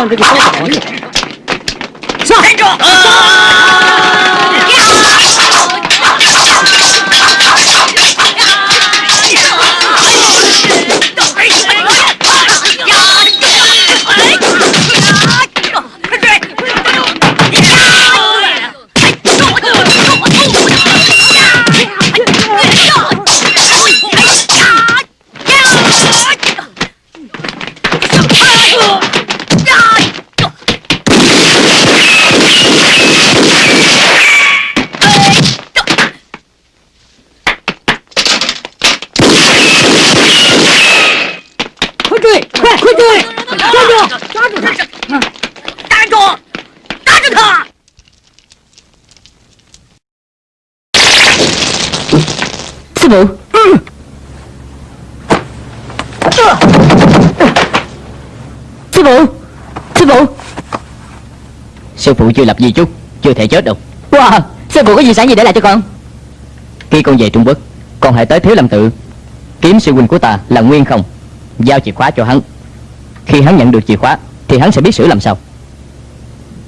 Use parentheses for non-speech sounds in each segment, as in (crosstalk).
看这个高手防御 Sư phụ chưa lập di chúc Chưa thể chết đâu. Wow, sư phụ có di sản gì để lại cho con? Khi con về Trung Quốc Con hãy tới Thiếu Lâm Tự Kiếm sư huynh của ta là Nguyên không Giao chìa khóa cho hắn. Khi hắn nhận được chìa khóa Thì hắn sẽ biết xử làm sao.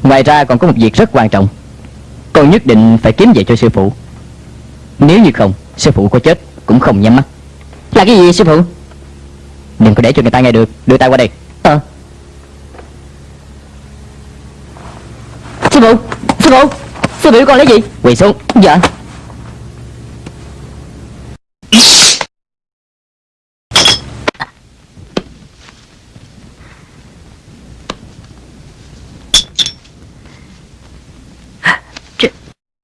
Ngoài ra còn có một việc rất quan trọng. Con nhất định phải kiếm về cho sư phụ. Nếu như không Sư phụ có chết cũng không nhắm mắt. Là cái gì sư phụ? Đừng có để cho người ta nghe được Đưa tay qua đây Ờ Sư phụ, sư phụ, sư phụ con lấy gì? Quỳ xuống. Dạ.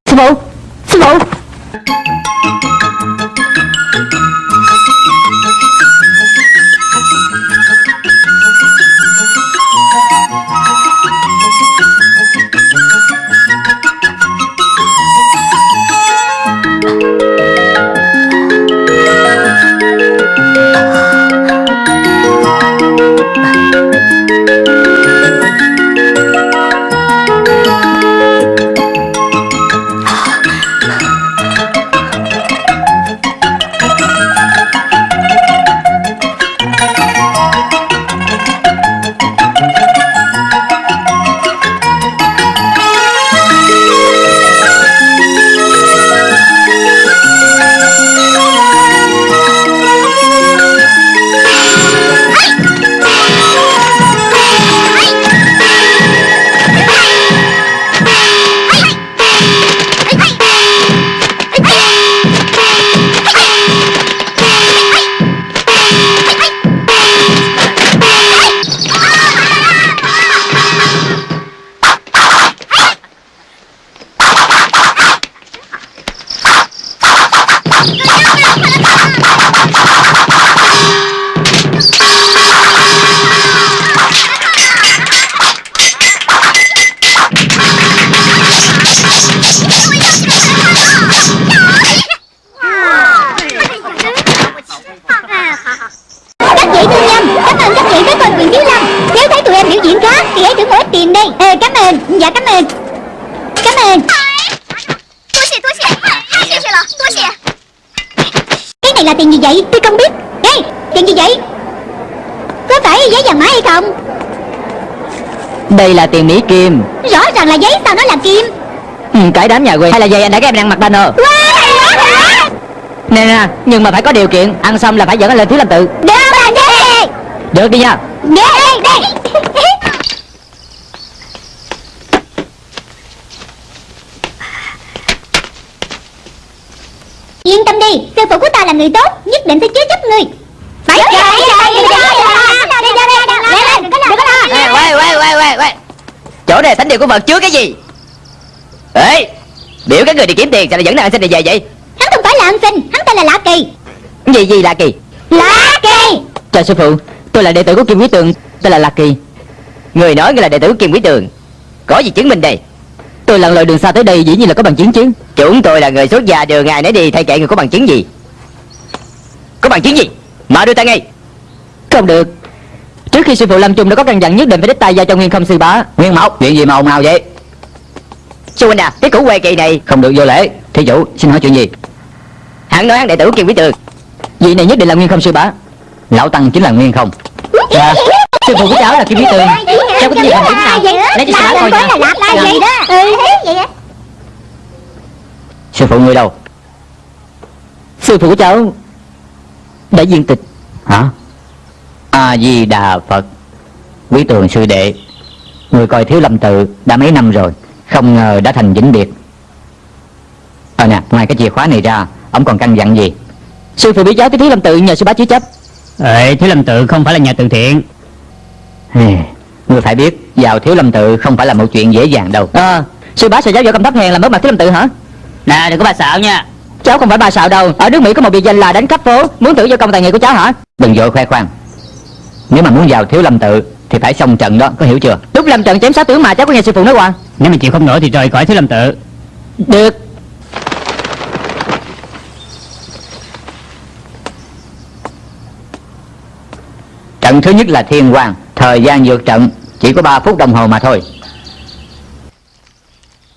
Sư phụ, Đây là tiền Mỹ Kim. Rõ ràng là giấy sao nó là kim. Ừ, Cái đám nhà quê Hay là giày anh đã các em đang mặc banner Wow? Nè nè, nhưng mà phải có điều kiện Ăn xong là phải dẫn anh lên Thiếu Lâm Tự. Được bạn đi Được đi nha. Đi, đi Yên tâm đi, sư phụ của ta là người tốt Nhất định sẽ chứa chấp ngươi. Phải ra, đi ra, đi ra Lên, đừng có lo, đừng có lo Quay quay quay quay Chỗ này thánh địa của Phật chứa cái gì? Ê Biểu các người đi kiếm tiền sao lại dẫn nàng xin này về vậy? Hắn không phải là ăn xin, hắn tên là Lạ Kỳ. Gì gì là kỳ? Lạ Kỳ! Chào sư phụ Tôi là đệ tử của Kim Quý Tường Tên là Lạc Kỳ. Người nói người là đệ tử của Kim Quý Tường. Có gì chứng minh đây? Tôi lặn lội đường xa tới đây dĩ nhiên là có bằng chứng chứ. Chúng tôi là người xuất gia đường ngày nấy đi Thay kệ người có bằng chứng gì? Có bằng chứng gì? Mà đưa tay ngay. Không được Trước khi sư phụ Lâm Trung đã có căn dặn nhất định phải đích tay giao cho Nguyên không sư bá. Nguyên Mộc Chuyện gì mà ồn ào vậy? Sư huynh à Cái củ quê kỳ này. Không được vô lễ. Thí chủ xin hỏi chuyện gì? Hắn nói hắn đệ tử Kim Quý Tường. Vị này nhất định là Nguyên không sư bá. Lão Tăng chính là Nguyên không. Dạ. Sư phụ của cháu là Kim Bí Tường. Cháu có gì thành chứng nào Lấy cho sư bá coi nha. Là đó? Ừ vậy Sư phụ người đâu? Sư phụ của cháu Đã viên tịch. Hả A-di-đà Phật. Quý tường sư đệ Người coi thiếu lâm tự đã mấy năm rồi Không ngờ đã thành vĩnh biệt. Ờ nè, ngoài cái chìa khóa này ra Ông còn căn dặn gì? Sư phụ biết cháu tới Thiếu Lâm Tự nhờ sư bá chứa chấp. Ê, thiếu lâm tự không phải là nhà từ thiện. Ngươi phải biết Vào thiếu lâm tự không phải là một chuyện dễ dàng đâu. À Sư bá sợ giáo võ cầm thấp hèn làm mất mặt Thiếu Lâm Tự hả? Nè, đừng có bà xạo nha. Cháu không phải bà xạo đâu. Ở nước Mỹ có một biệt danh là đánh khắp phố Muốn thử vô công tài nghệ của cháu hả? Đừng vội khoe khoang Nếu mà muốn vào thiếu lâm tự Thì phải xong trận đó, có hiểu chưa? Lúc lâm trận chém sáu tướng mà cháu có nghe sư phụ nói qua. Nếu mà chịu không nổi thì rời khỏi thiếu lâm tự. Được. Trận thứ nhất là thiên quang Thời gian vượt trận chỉ có 3 phút đồng hồ mà thôi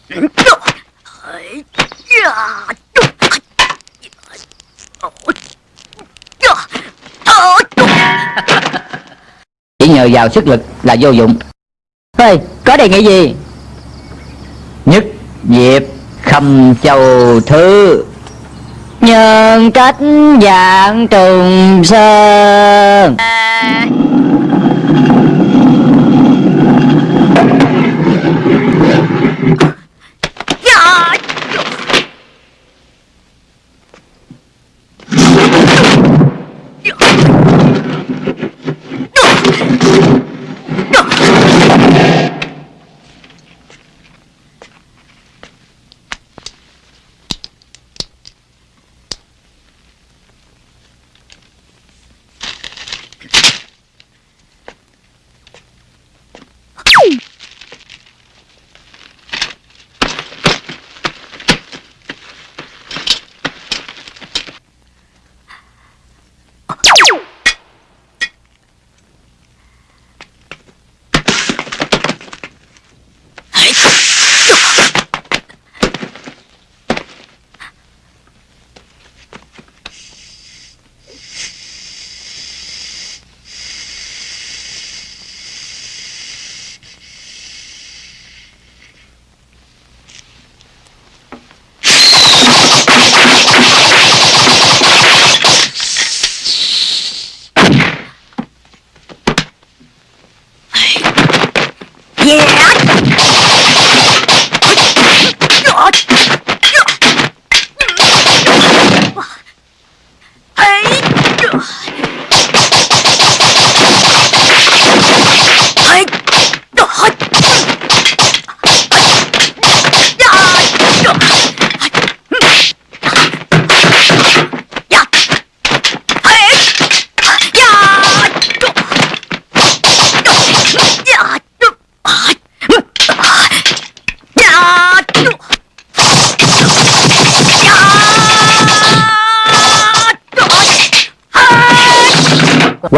(laughs) Chỉ nhờ vào sức lực là vô dụng. Ê có đề nghị gì? Nhất diệp khâm châu thứ. Nhân cách dạng trùng sơn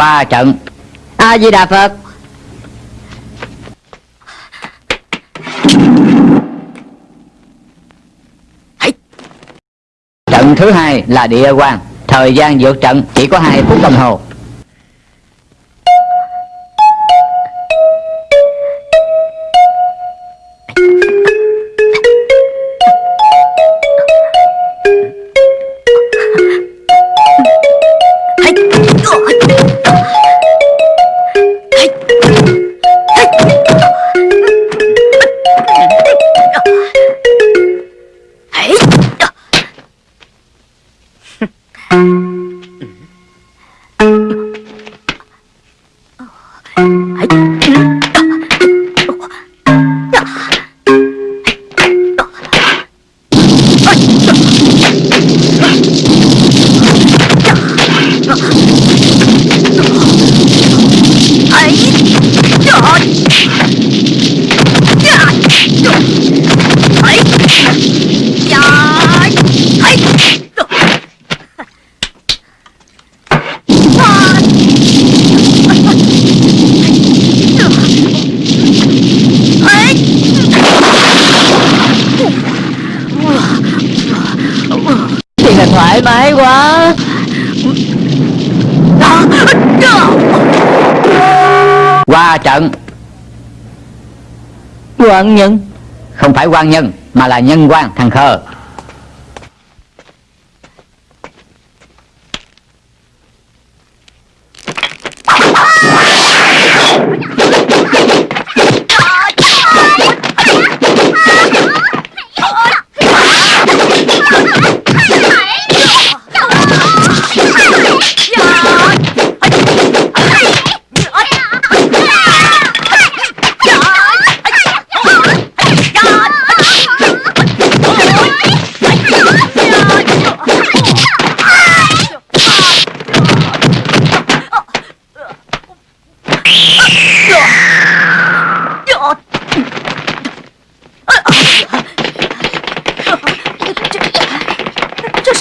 Qua trận. A Di Đà Phật. Trận thứ hai là địa quan Thời gian vượt trận chỉ có 2 phút đồng hồ quan nhân. Không phải quan nhân Mà là nhân quan thằng khờ.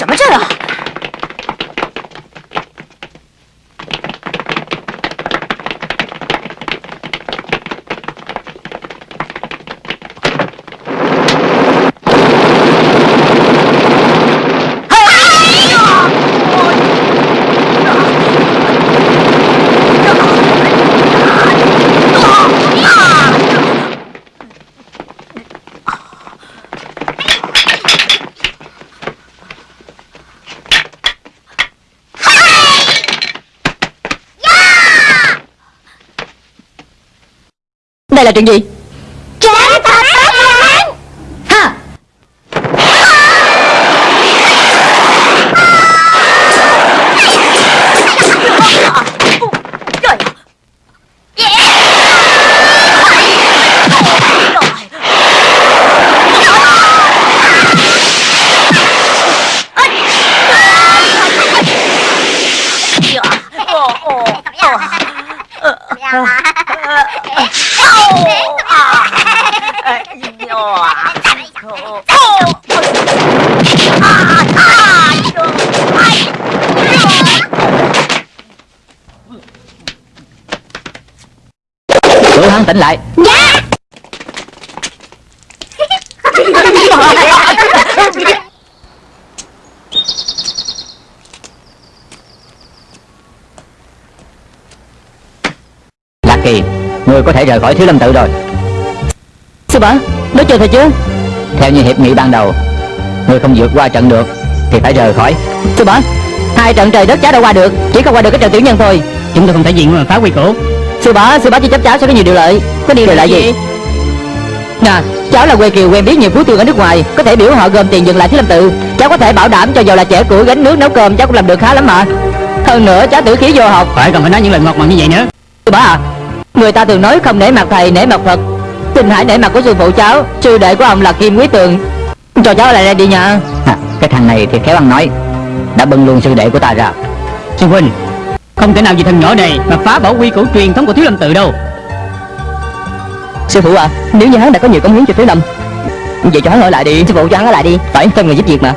Đây là chuyện gì Trả thập bát hán Ha Cứu hắn tỉnh lại Dạ Lạc Kỳ Người có thể rời khỏi Thiếu Lâm Tự rồi. Sư bá Nói chơi thôi chứ. Theo như hiệp nghị ban đầu Người không vượt qua trận được Thì phải rời khỏi. Sư bá Hai trận trời đất cháu đã qua được Chỉ không qua được cái trận tiểu nhân thôi. Chúng tôi không thể diện mà phá quy củ. Sư bá Sư bá chỉ chấp cháu sẽ có nhiều điều lợi. Có điều lợi gì? Nè Cháu là quê kiều quen biết nhiều phú thương ở nước ngoài. Có thể biểu họ gom tiền dừng lại Thiếu Lâm Tự. Cháu có thể bảo đảm cho dù là trẻ củi gánh nước nấu cơm. Cháu cũng làm được khá lắm mà. Hơn nữa cháu tử khí vô học. Phải còn phải nói những lời ngọt ngào như vậy nữa. Sư bá à Người ta thường nói không nể mặt thầy nể mặt Phật. Xin hãy nể mặt của sư phụ cháu Sư đệ của ông là Kim Quý Tường. Cho cháu lại đây đi nha. À, Cái thằng này thì khéo ăn nói. Đã bưng luôn sư đệ của ta ra. Sư huynh Không thể nào vì thân nhỏ này mà phá bỏ quy củ truyền thống của Thiếu Lâm Tự đâu. Sư phụ à Nếu như hắn đã có nhiều cống hiến cho Thiếu Lâm Vậy cho hắn ở lại đi. Sư phụ cho hắn ở lại đi. Phải cho người giúp việc mà.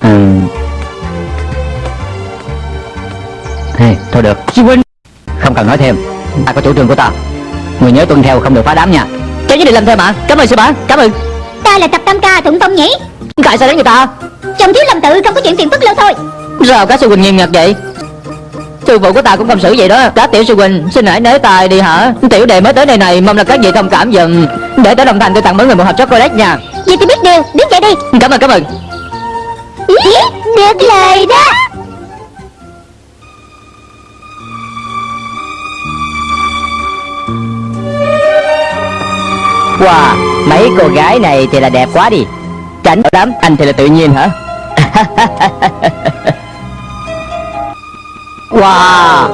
Ừ. Hey, Thôi được. Sư huynh Không cần nói thêm. Ta có chủ trương của ta. Người nhớ tuân theo không được phá đám nha. Cháu nhất định làm theo mà Cảm ơn sư bá Cảm ơn. Ta là thập tam ca thuận phong nhỉ? Tại sao đánh người ta. Trong thiếu lâm tự không có chuyện tiền phức lâu thôi. Sao các sư huynh nghiêm ngặt vậy. Sư phụ của ta cũng không xử vậy đó. Các tiểu sư huynh xin hãy nới tài đi hả? Tiểu đệ mới tới đây này Mong là các vị thông cảm dùm Để tới đồng thành tôi tặng mỗi người một hộp chocolate nha. Vậy thì biết điều Đứng dậy đi. Cảm ơn cảm ơn. Được lời đó Wow Mấy cô gái này thì là đẹp quá đi. Tránh lắm Anh thì là tự nhiên hả? (laughs) Wow.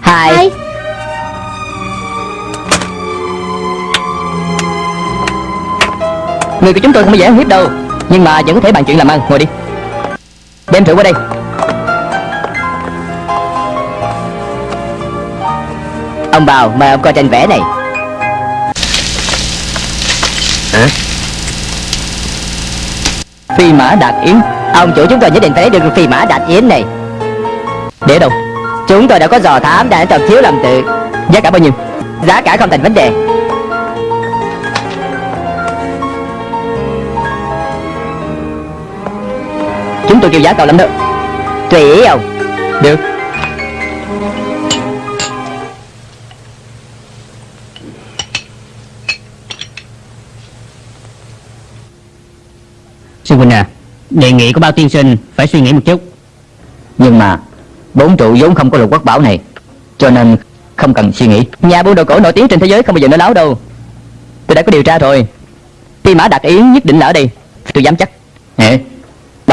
Hai. Hai. Người của chúng tôi không có dễ hiếp đâu Nhưng mà vẫn có thể bàn chuyện làm ăn. Ngồi đi Đem rượu qua đây. Ông bào mời ông coi tranh vẽ này. Hả? Phi mã đạt yến. Ông chủ chúng tôi nhất định phải lấy được phi mã đạt yến này. Để đâu? Chúng tôi đã có dò thám đã trong thiếu làm tự. Giá cả bao nhiêu? Giá cả không thành vấn đề tôi kêu giá cao lắm đó. Tùy ý ông. Được. Sư huynh à Đề nghị của bao tiên sinh phải suy nghĩ một chút. Nhưng mà Bốn trụ vốn không có lục quốc bảo này Cho nên không cần suy nghĩ. Nhà buôn đồ cổ nổi tiếng trên thế giới không bao giờ nói láo đâu. Tôi đã có điều tra rồi. Phi mã đặc yến nhất định là ở đây. Tôi dám chắc. Ê,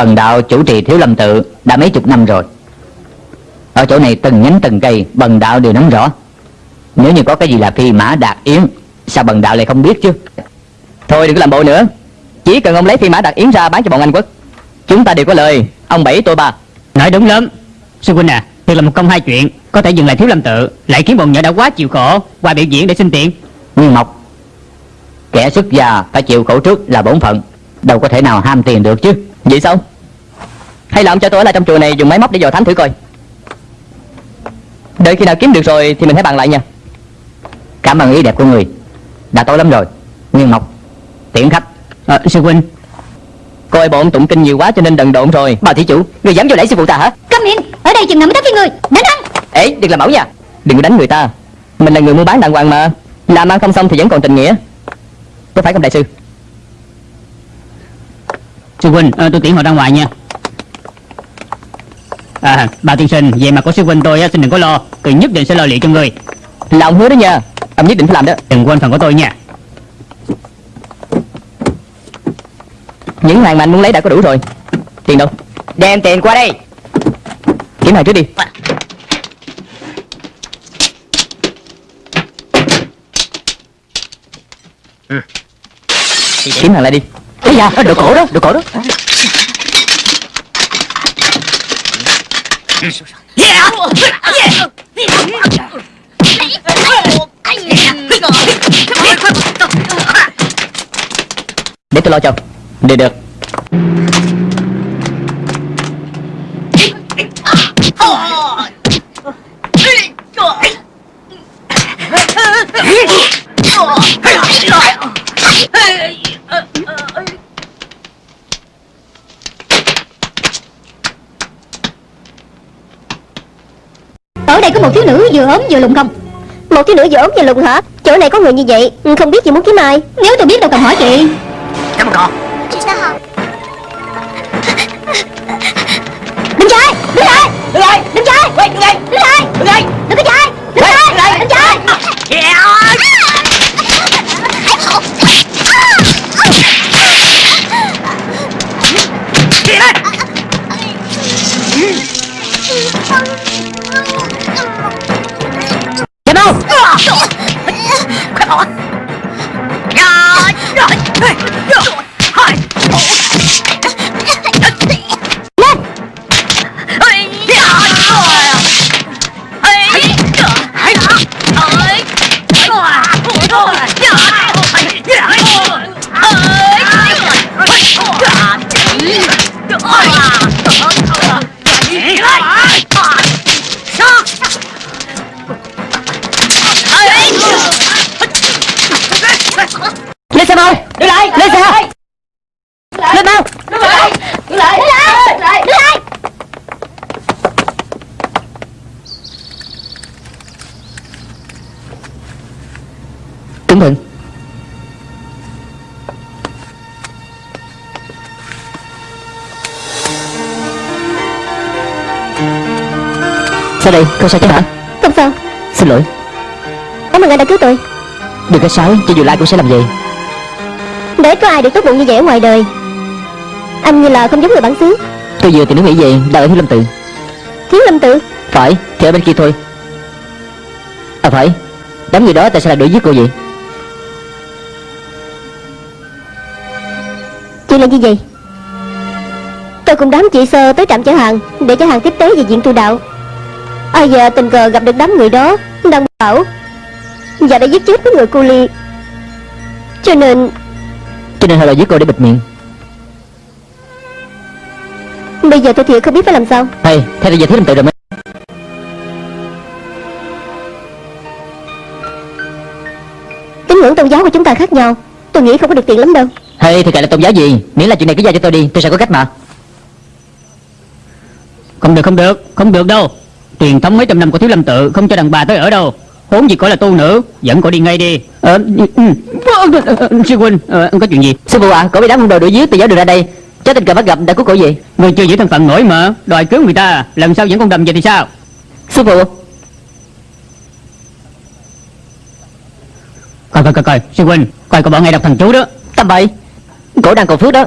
Bần đạo chủ trì thiếu lâm tự Đã mấy chục năm rồi. Ở chỗ này từng nhánh từng cây Bần đạo đều nắm rõ. Nếu như có cái gì là phi mã đạt yến Sao bần đạo lại không biết chứ? Thôi đừng có làm bộ nữa. Chỉ cần ông lấy phi mã đạt yến ra bán cho bọn Anh quốc. Chúng ta đều có lời. Ông bảy tôi ba. Nói đúng lắm. Sư huynh à Thiệt là một công hai chuyện. Có thể dừng lại thiếu lâm tự Lại khiến bọn nhỏ đã quá chịu khổ Qua biểu diễn để xin tiền. Nguyên Mộc Kẻ xuất gia phải chịu khổ trước là bổn phận. Đâu có thể nào ham tiền được chứ. Vậy sao Hay là ông cho tôi ở lại trong chùa này dùng máy móc để dò thám thử coi. Đợi khi nào kiếm được rồi thì mình hãy bàn lại nha. Cảm ơn ý đẹp của người. Đã tối lắm rồi. Nguyên Mộc Tiễn khách. À, Sư huynh. Coi bọn tụng kinh nhiều quá cho nên đần độn rồi. Bà thí chủ Người dám vô đẩy sư phụ ta hả? Câm miệng Ở đây chừng nào mới tới với người. Đánh hắn Ê đừng làm mẫu nha. Đừng có đánh người ta. Mình là người mua bán đàng hoàng mà. Làm ăn không xong thì vẫn còn tình nghĩa. Có phải không đại sư? Sư huynh à, tôi tiễn họ ra ngoài nha À bao tiên sinh Về mặt của sư huynh tôi á, xin đừng có lo. Tôi nhất định sẽ lo liệu cho người. Là ông hứa đó nha. Ông nhất định phải làm đó. Đừng quên phần của tôi nha. Những hàng mà anh muốn lấy đã có đủ rồi. Tiền đâu? Đem tiền qua đây. Kiếm hàng trước đi. Kiếm hàng lại đi. Ây da đồ cổ đó đồ cổ đó Để tôi lo cho. Được được. Ở đây có một thiếu nữ vừa ốm vừa lùn không Một thiếu nữ vừa ốm vừa lùn hả? Chỗ này có người như vậy Không biết chị muốn kiếm ai. Nếu tôi biết đâu cần hỏi chị. Chị sao hả Đừng chạy Đứng lại Đứng lại Đừng chạy Đứng lại Đứng lại Đứng lại Đừng có chạy Đứng lại Đừng chạy Chạy Sao đây, không sao chứ hả? Không sao. Xin lỗi. Cảm ơn anh đã cứu tôi. Đừng có sái, cho dù lại cũng sẽ làm vậy. Để có ai được tốt bụng như vậy ở ngoài đời. Anh như là không giống người bản xứ. Tôi vừa tìm đến nghĩ về, đang ở Thiếu Lâm Tự. Thiếu lâm tự? Phải, thì ở bên kia thôi. À phải, đám người đó tại sao lại đuổi giết cô vậy? Chuyện là gì vậy? Tôi cùng đám chị sơ tới trạm chở hàng Để chở hàng tiếp tế về diện tu đạo Ai giờ tình cờ gặp được đám người đó Đang bảo. Và đã giết chết cái người cô ly. Cho nên Cho nên họ lại giết cô để bịt miệng. Bây giờ tôi thiệt không biết phải làm sao. Hay, theo tôi về Thiếu Lâm Tự rồi mấy Tín ngưỡng tôn giáo của chúng ta khác nhau. Tôi nghĩ không có được tiền lắm đâu. Hay, thì kệ là tôn giáo gì? Miễn là chuyện này cứ giao cho tôi đi, tôi sẽ có cách mà. Không được không được Không được đâu Truyền thống mấy trăm năm của thiếu lâm tự Không cho đàn bà tới ở đâu. Huống gì có là tu nữ Dẫn cô đi ngay đi. Ờ, ừ, ừ, ờ, ờ, Sư huynh ờ, Có chuyện gì? Sư phụ à Cổ bị đám hung đồ đuổi giết từ giáo đường ra đây. Cháu tình cờ bắt gặp đã cứu cổ gì? Người chưa giữ thân phận nổi mà Đòi cứu người ta Lần sau dẫn con đầm về thì sao? Sư phụ. Coi coi coi coi Sư huynh Coi coi bọn ngay đọc thần chú đó. Tầm bậy. Cổ đang cầu phước đó.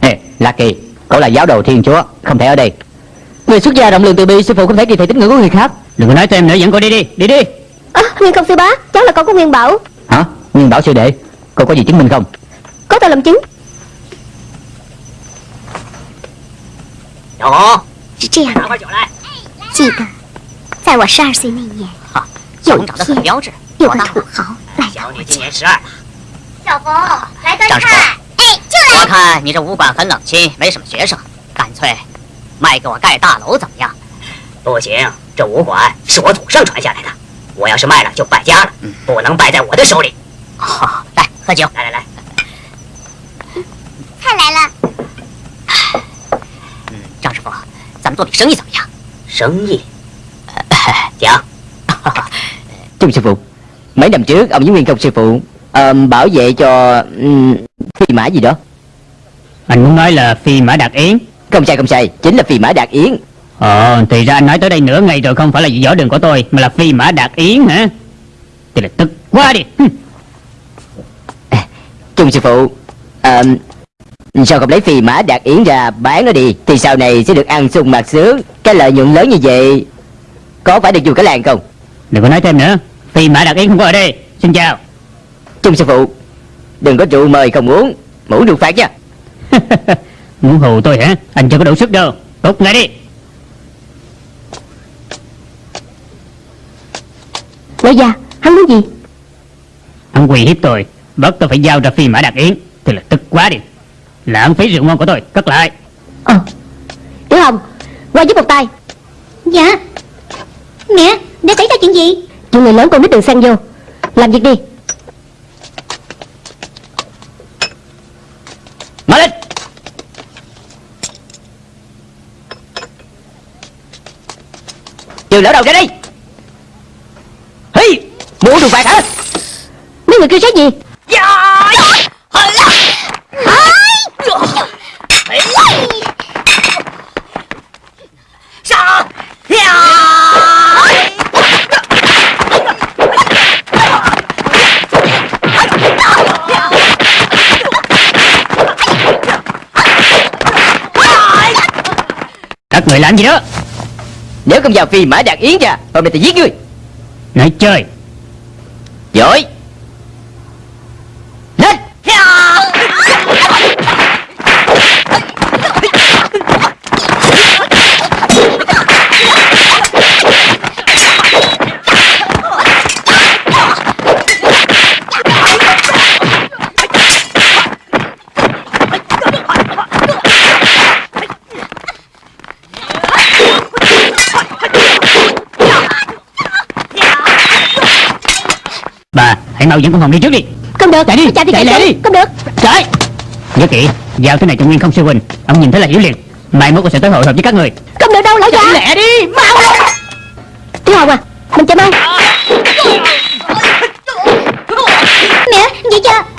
Ê, La Kỳ Cậu là giáo đồ thiên chúa Không thể ở đây Người xuất gia rộng lượng từ bi Sư phụ không thể kỳ thị tín ngưỡng của người khác Đừng có nói thêm nữa dẫn cô đi đi Đi đi à, Nguyên công sư bá Cháu là con của Nguyên Bảo Hả Nguyên bảo sư đệ Cô có gì chứng minh không Có tôi làm chứng 有，是这样的，拿块酒来。记得在我十二岁那年，哈，有人长得很天标致。有个土豪来到小女我家，今年十二，小冯来端张师傅菜。哎，就我看你这武馆很冷清，没什么学生，干脆 卖给我盖大楼怎么样？不行，这武馆是我祖上传下来的，我要是卖了就败家了，不能败在我的手里。好，来喝酒，来来来，菜来了。嗯，张师傅，咱们做笔生意怎么样？生意，讲。Trung sư phụ Mấy năm trước ông với Nguyên công sư phụ ờ, Bảo vệ cho um, Phi mã gì đó Anh muốn nói là phi mã đạt yến Không sai không sai. Chính là phi mã đạt yến. Ờ thì ra anh nói tới đây nửa ngày rồi Không phải là võ đường của tôi Mà là phi mã đạt yến hả? Thì là tức quá đi. Trung sư phụ ờ, Sao không lấy phi mã đạt yến ra bán nó đi? Thì sau này sẽ được ăn sung mặc sướng. Cái lợi nhuận lớn như vậy Có phải được dùng cả làng không? Đừng có nói thêm nữa. Phi mã đạt yến không có ở đây. Xin chào. Trung sư phụ Đừng có rượu mời không uống. Mũ được phạt nha (laughs) Muốn hù tôi hả? Anh chưa có đủ sức đâu. Cút ngay đi. Lão già Hắn muốn gì? Anh quỳ hiếp tôi. Bắt tôi phải giao ra phi mã đạt yến. Thì là tức quá đi. Lãng phí rượu ngon của tôi. Cất lại. Ờ. Tiểu Hồng Qua giúp một tay. Dạ. Mẹ, đã xảy ra chuyện gì? Chuyện người lớn con nít đừng xen vô. Làm việc đi. Mở Trừ lỡ đầu ra đây. Hi Mũ được phạt hả Mấy người kêu sát gì? Các người làm gì đó Nếu không vào phi mã đạt yến ra. Hôm nay thì giết ngươi. Nói chơi. Giỏi. Lên Hãy mau dẫn con Hồng đi trước đi. Không được Chạy đi, Chạy đi chạy lẹ đi. Không được. Chạy Nhớ kỹ Giao thứ này cho Nguyên không sư huynh Ông nhìn thấy là hiểu liền. Mai mốt con sẽ tới hội họp với các người. Không được đâu lão già. lẹ đi. Mau Tiểu Hồng à Mình chạy mau Mẹ, vậy chưa?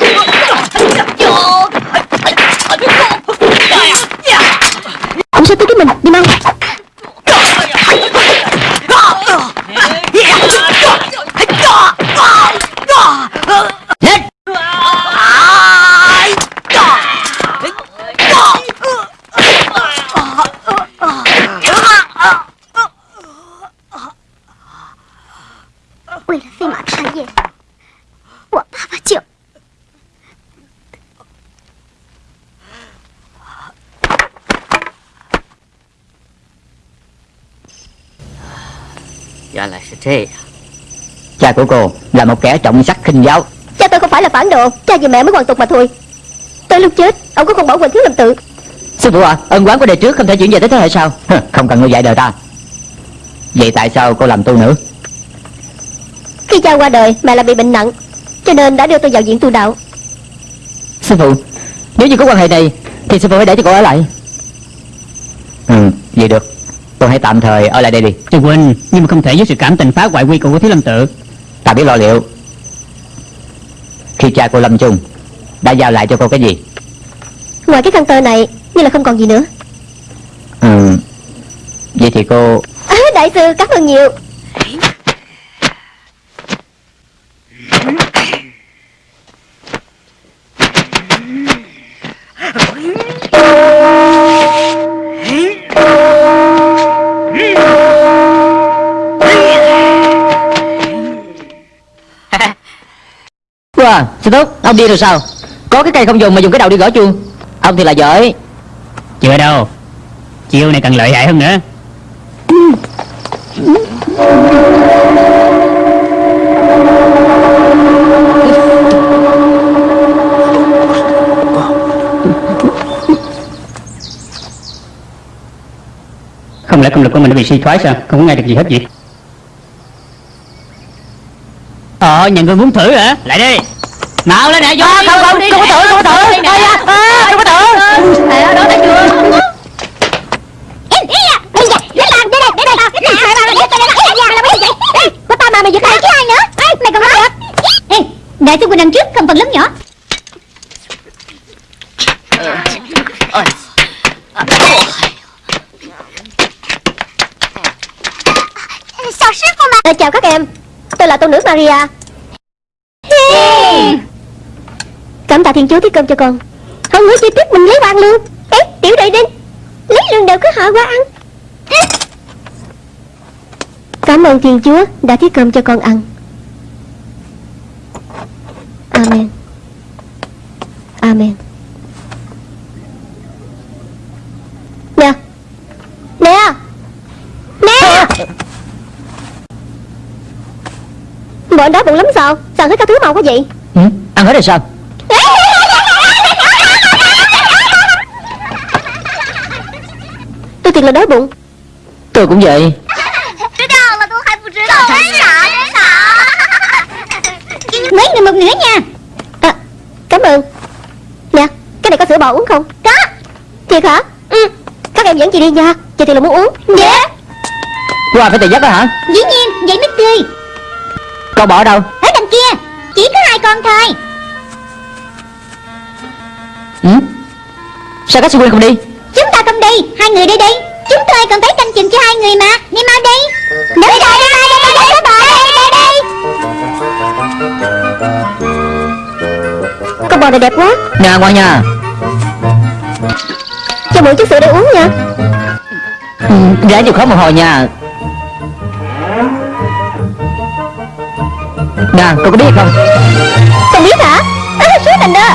Cha của cô là một kẻ trọng sắc khinh giáo. Cha tôi không phải là phản đồ. Cha vì mẹ mới hoàn tục mà thôi. Tới lúc chết Ông có con bảo quỳnh thiếu làm tự. Sư phụ à Ân quán của đời trước không thể chuyển về tới thế hệ sau. Không cần ngươi dạy đời ta. Vậy tại sao cô làm tu nữ? Khi cha qua đời Mẹ lại bị bệnh nặng Cho nên đã đưa tôi vào viện tu đạo. Sư phụ Nếu như có quan hệ này Thì sư phụ hãy để cho cô ở lại. Ừ vậy được hãy tạm thời ở lại đây đi. Sư huynh Nhưng mà không thể với sự cảm tình phá hoại quy củ của Thiếu Lâm Tự. Ta biết lo liệu. Khi cha cô lâm chung Đã giao lại cho cô cái gì? Ngoài cái khăn tơ này Như là không còn gì nữa. Ừ. Vậy thì cô à, Đại sư cảm ơn nhiều à? Sư thúc, ông đi rồi sao? Có cái cây không dùng mà dùng cái đầu đi gõ chuông. Ông thì là giỏi. Chưa đâu. Chiêu này cần lợi hại hơn nữa. Không lẽ công lực của mình đã bị suy thoái sao? Không có nghe được gì hết vậy? Ờ nhà người muốn thử hả? Lại đi. Nào lên nè vô à, Không không, không có thử, không có thử Đây à, Không có À, đó thấy chưa à mày giật tay chứ ai nữa Ê, Mày còn nói được Đại sư huynh đằng trước không phần lớn nhỏ Sao sư phụ mà à, Chào các em Tôi là tôn nữ Maria Cảm tạ thiên chúa thiết cơm cho con. Không nữa chi tiết mình lấy quan luôn, Ê tiểu đệ đinh Lấy lương đều cứ họ qua ăn. Cảm ơn thiên chúa đã thiết cơm cho con ăn. Amen. Amen. Nè. Nè. Nè. Bọn đó bụng lắm sao? Sao hết các thứ màu quá vậy? Ừ, Ăn hết rồi sao Tôi thiệt là đói bụng Tôi cũng vậy Mấy người một nửa nha à, Cảm ơn Nè, cái này có sữa bò uống không? Có Thiệt hả? Ừ Các em dẫn chị đi nha Chị thì là muốn uống Dạ, dạ. yeah. Qua phải tự dắt đó hả? Dĩ nhiên, vậy mới tươi. Con bỏ đâu? Ở đằng kia Chỉ có hai con thôi ừ? Sao các sư không đi? Chúng ta không đi, hai người đi đi Chúng tôi còn phải canh chừng cho hai người mà. Đi mau đi. Đúng rồi đi mau đi Đi đi đi. Con bò này đẹp quá. Nè ngoan nha Cho mượn chút sữa để uống nha. Ừ, Ráng chịu khó một hồi nha. Nè cô có biết không? Không biết hả? Số tình đó.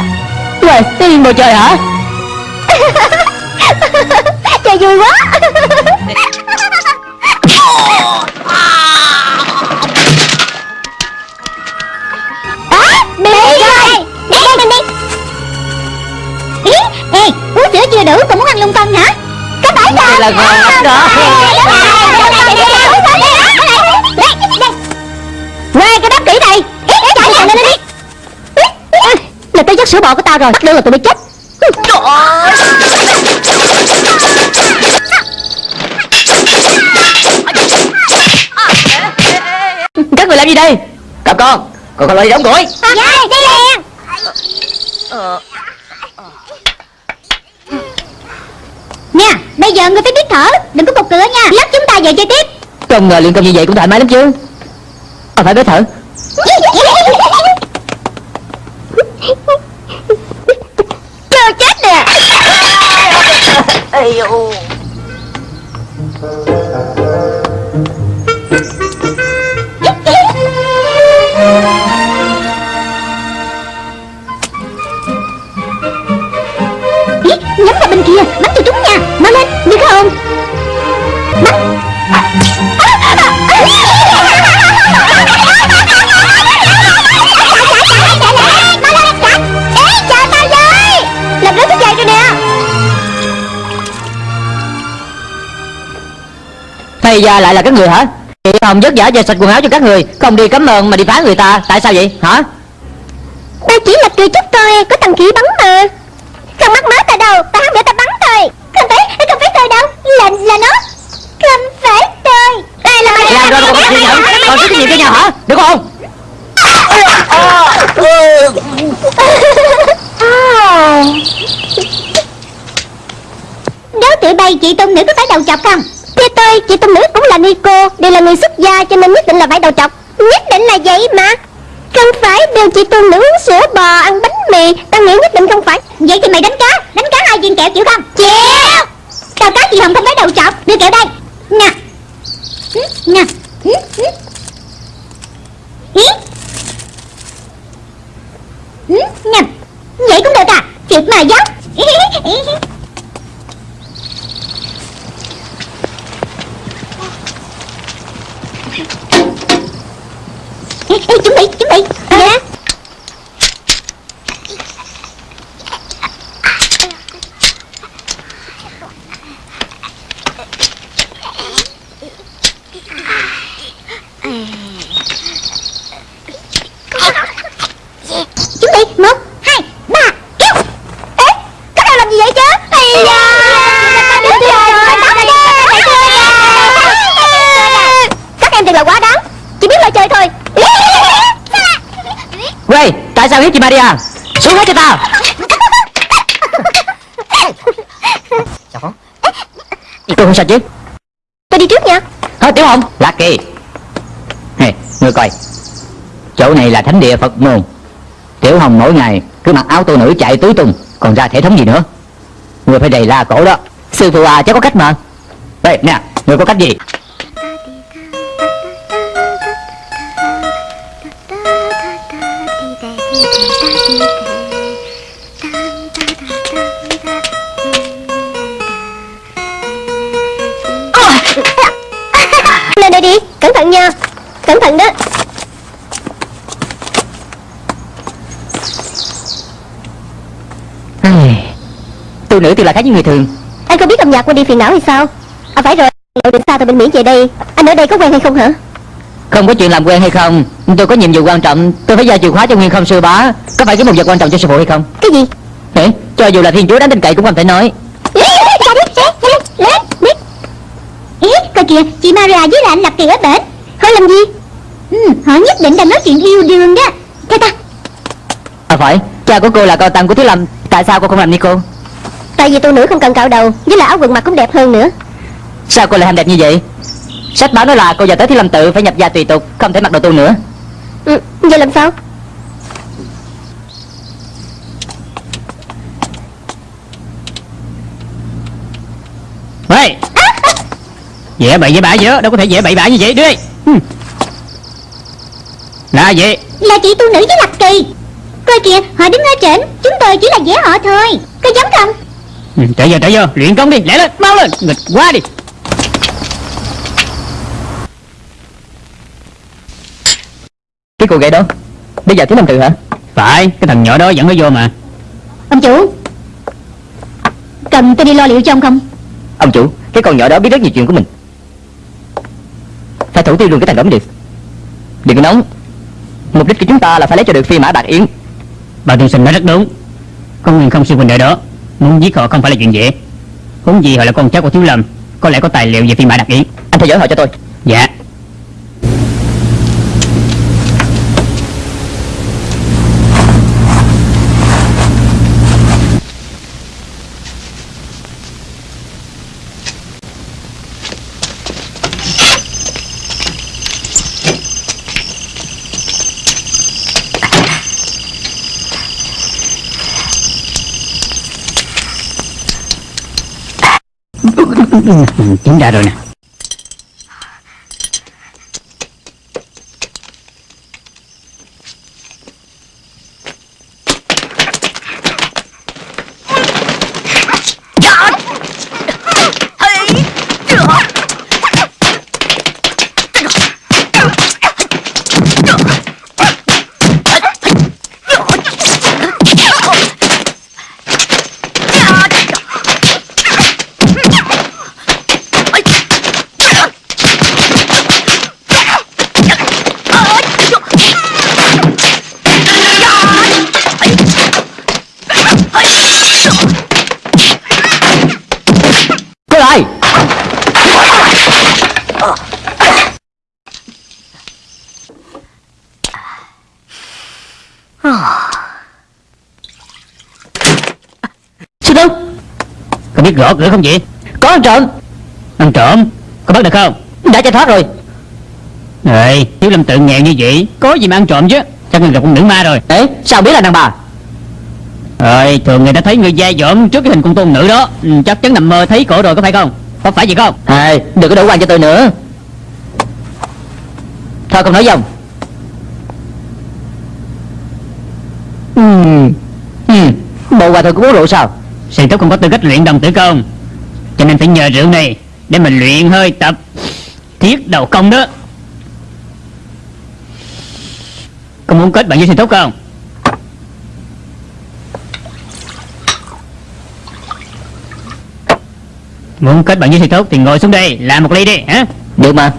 Uầy, cái ngồi chơi hả (laughs) Chơi vui quá? À Đi rồi Đi đi mình đi Ý Ê uống sữa chưa đủ còn muốn ăn lung tung hả? Có phải Đây không là ngon lắm đó. Nghe cái đáp kỹ này. Ý chạy lên lên đi Là tới dắt sữa bò của tao rồi Đưa là tụi bay chết. Các người làm gì đây Cặp con Còn còn lại đi đóng củi Dạ đi liền Nha Bây giờ người phải biết thở Đừng có cục cửa nha Lát chúng ta về chơi tiếp Không ngờ luyện công như vậy cũng thoải mái lắm chứ À phải biết thở Chưa chết nè Ý, nha. Mau lên Được không nè Hay ra lại là các người hả? Chị Hồng vất vả về sạch quần áo cho các người Không đi cấm ơn mà đi phá người ta Tại sao vậy? Hả? Tao chỉ là cười chút thôi Có thằng khỉ bắn mà. Không mắc mớ tao đâu Tao không để tao bắn thôi Không phải Không phải tôi đâu Là là nó. Không phải tôi Đây là Làm rồi còn chịu nhận Còn có trách nhiệm cho nhau hả? Được không? (laughs) Nếu tụi bay chị tôn nữ có phải đầu chọc không? Thưa tôi chị tôn nữ cũng là Nico. Đều là người xuất gia cho nên nhất định là phải đầu chọc. Nhất định là vậy mà Không phải đều chị tôn nữ uống sữa bò Ăn bánh mì Tao nghĩ nhất định không phải. Vậy thì mày đánh cá Đánh cá hai viên kẹo chịu không? Chịu. Tao cá chị Hồng không phải đầu chọc. Đưa kẹo đây. Nè Nè Nè Vậy cũng được à? Thiệt mà dốc (laughs) Ê, ê, chuẩn bị, chuẩn bị Dạ Chuẩn bị, một, hai, ba, kéo Ê, các em làm gì vậy chứ Ây da Đứng rồi, bắt đi Các em thật là quá đáng Chỉ biết lo chơi thôi Ray Tại sao hiếp chị Maria Xuống hết cho tao 小红，Tôi không sao chứ Tôi đi trước nha Hả Tiểu Hồng Lucky Nè Ngươi coi Chỗ này là thánh địa Phật môn. Tiểu Hồng mỗi ngày cứ mặc áo tô nữ chạy tứ tung, Còn ra thể thống gì nữa? Người phải đầy la cổ đó. Sư phụ à cháu có cách mà. Đây, nè, người có cách gì? Là khác với người thường. Anh không biết âm nhạc quên đi phiền não hay sao? À phải rồi Lộ đường xa từ bên Mỹ về đây. Anh ở đây có quen hay không hả? Không có chuyện làm quen hay không. Tôi có nhiệm vụ quan trọng. Tôi phải giao chìa khóa cho Nguyên không sư bá. Có phải cái một vật quan trọng cho sư phụ hay không? Cái gì? Hả? Cho dù là thiên chúa đáng tin cậy cũng không thể nói. Coi kìa, chị Maria với lại anh Lập Kỳ ở bển. Họ làm gì? Ừ, Họ nhất định đang nói chuyện yêu đương đó. Theo ta. À phải. Cha của cô là con tăng của Thiếu Lâm. Tại sao cô không làm như cô Tại vì tôi nữ không cần cạo đầu Với lại áo quần mặc cũng đẹp hơn nữa. Sao cô lại ham đẹp như vậy? Sách báo nói là cô giờ tới Thiếu Lâm tự Phải nhập gia tùy tục Không thể mặc đồ tu nữa. Ừ, Vậy làm sao? Hey Dễ bậy với bạ dỡ Đâu có thể dễ bậy bạ như vậy Ừ. Là gì? Là chị tu nữ với Lập Kỳ. Coi kìa, họ đứng ở trển Chúng tôi chỉ là dễ họ thôi. Có giống không ừ, Trở vô trở vô. Luyện công đi Lẹ lên Mau lên. Nghịch quá đi. Cái cô gái đó Bây giờ Thiếu Lâm tự hả? Phải Cái thằng nhỏ đó dẫn nó vô mà. Ông chủ Cần tôi đi lo liệu cho ông không? Ông chủ Cái con nhỏ đó biết rất nhiều chuyện của mình. Phải thủ tiêu luôn cái thằng đó mới được Đừng có nóng. Mục đích của chúng ta là phải lấy cho được phi mã bạc yến. Bà tiên sinh nói rất đúng. Con Nguyên không sư huynh ở đó Muốn giết họ không phải là chuyện dễ. Huống gì họ là con cháu của Thiếu Lâm Có lẽ có tài liệu về phi mã đặc yến Anh theo dõi họ cho tôi. Dạ Chính ra rồi nè Có biết gõ cửa không vậy? Có ăn trộm. Ăn trộm? Có bắt được không? Đã chạy thoát rồi. Ê Thiếu lâm tự nghèo như vậy. Có gì mà ăn trộm chứ? Chắc là gặp con nữ ma rồi. Ê sao biết là đàn bà? Rồi thường người ta thấy người dai dỏm trước cái hình con tôn nữ đó. Ừ, Chắc chắn nằm mơ thấy cổ rồi có phải không? Có phải vậy không? Ê đừng có đổ quan cho tôi nữa. Thôi không nói dòng Ừ. Ừ. Bộ hòa thượng cũng uống rượu sao Sư thúc không có tư cách luyện đồng tử công Cho nên phải nhờ rượu này Để mình luyện hơi tập Thiết đầu công đó. Có muốn kết bạn với sư thúc không? Muốn kết bạn với sư thúc thì ngồi xuống đây, Làm một ly đi, hả? Được mà.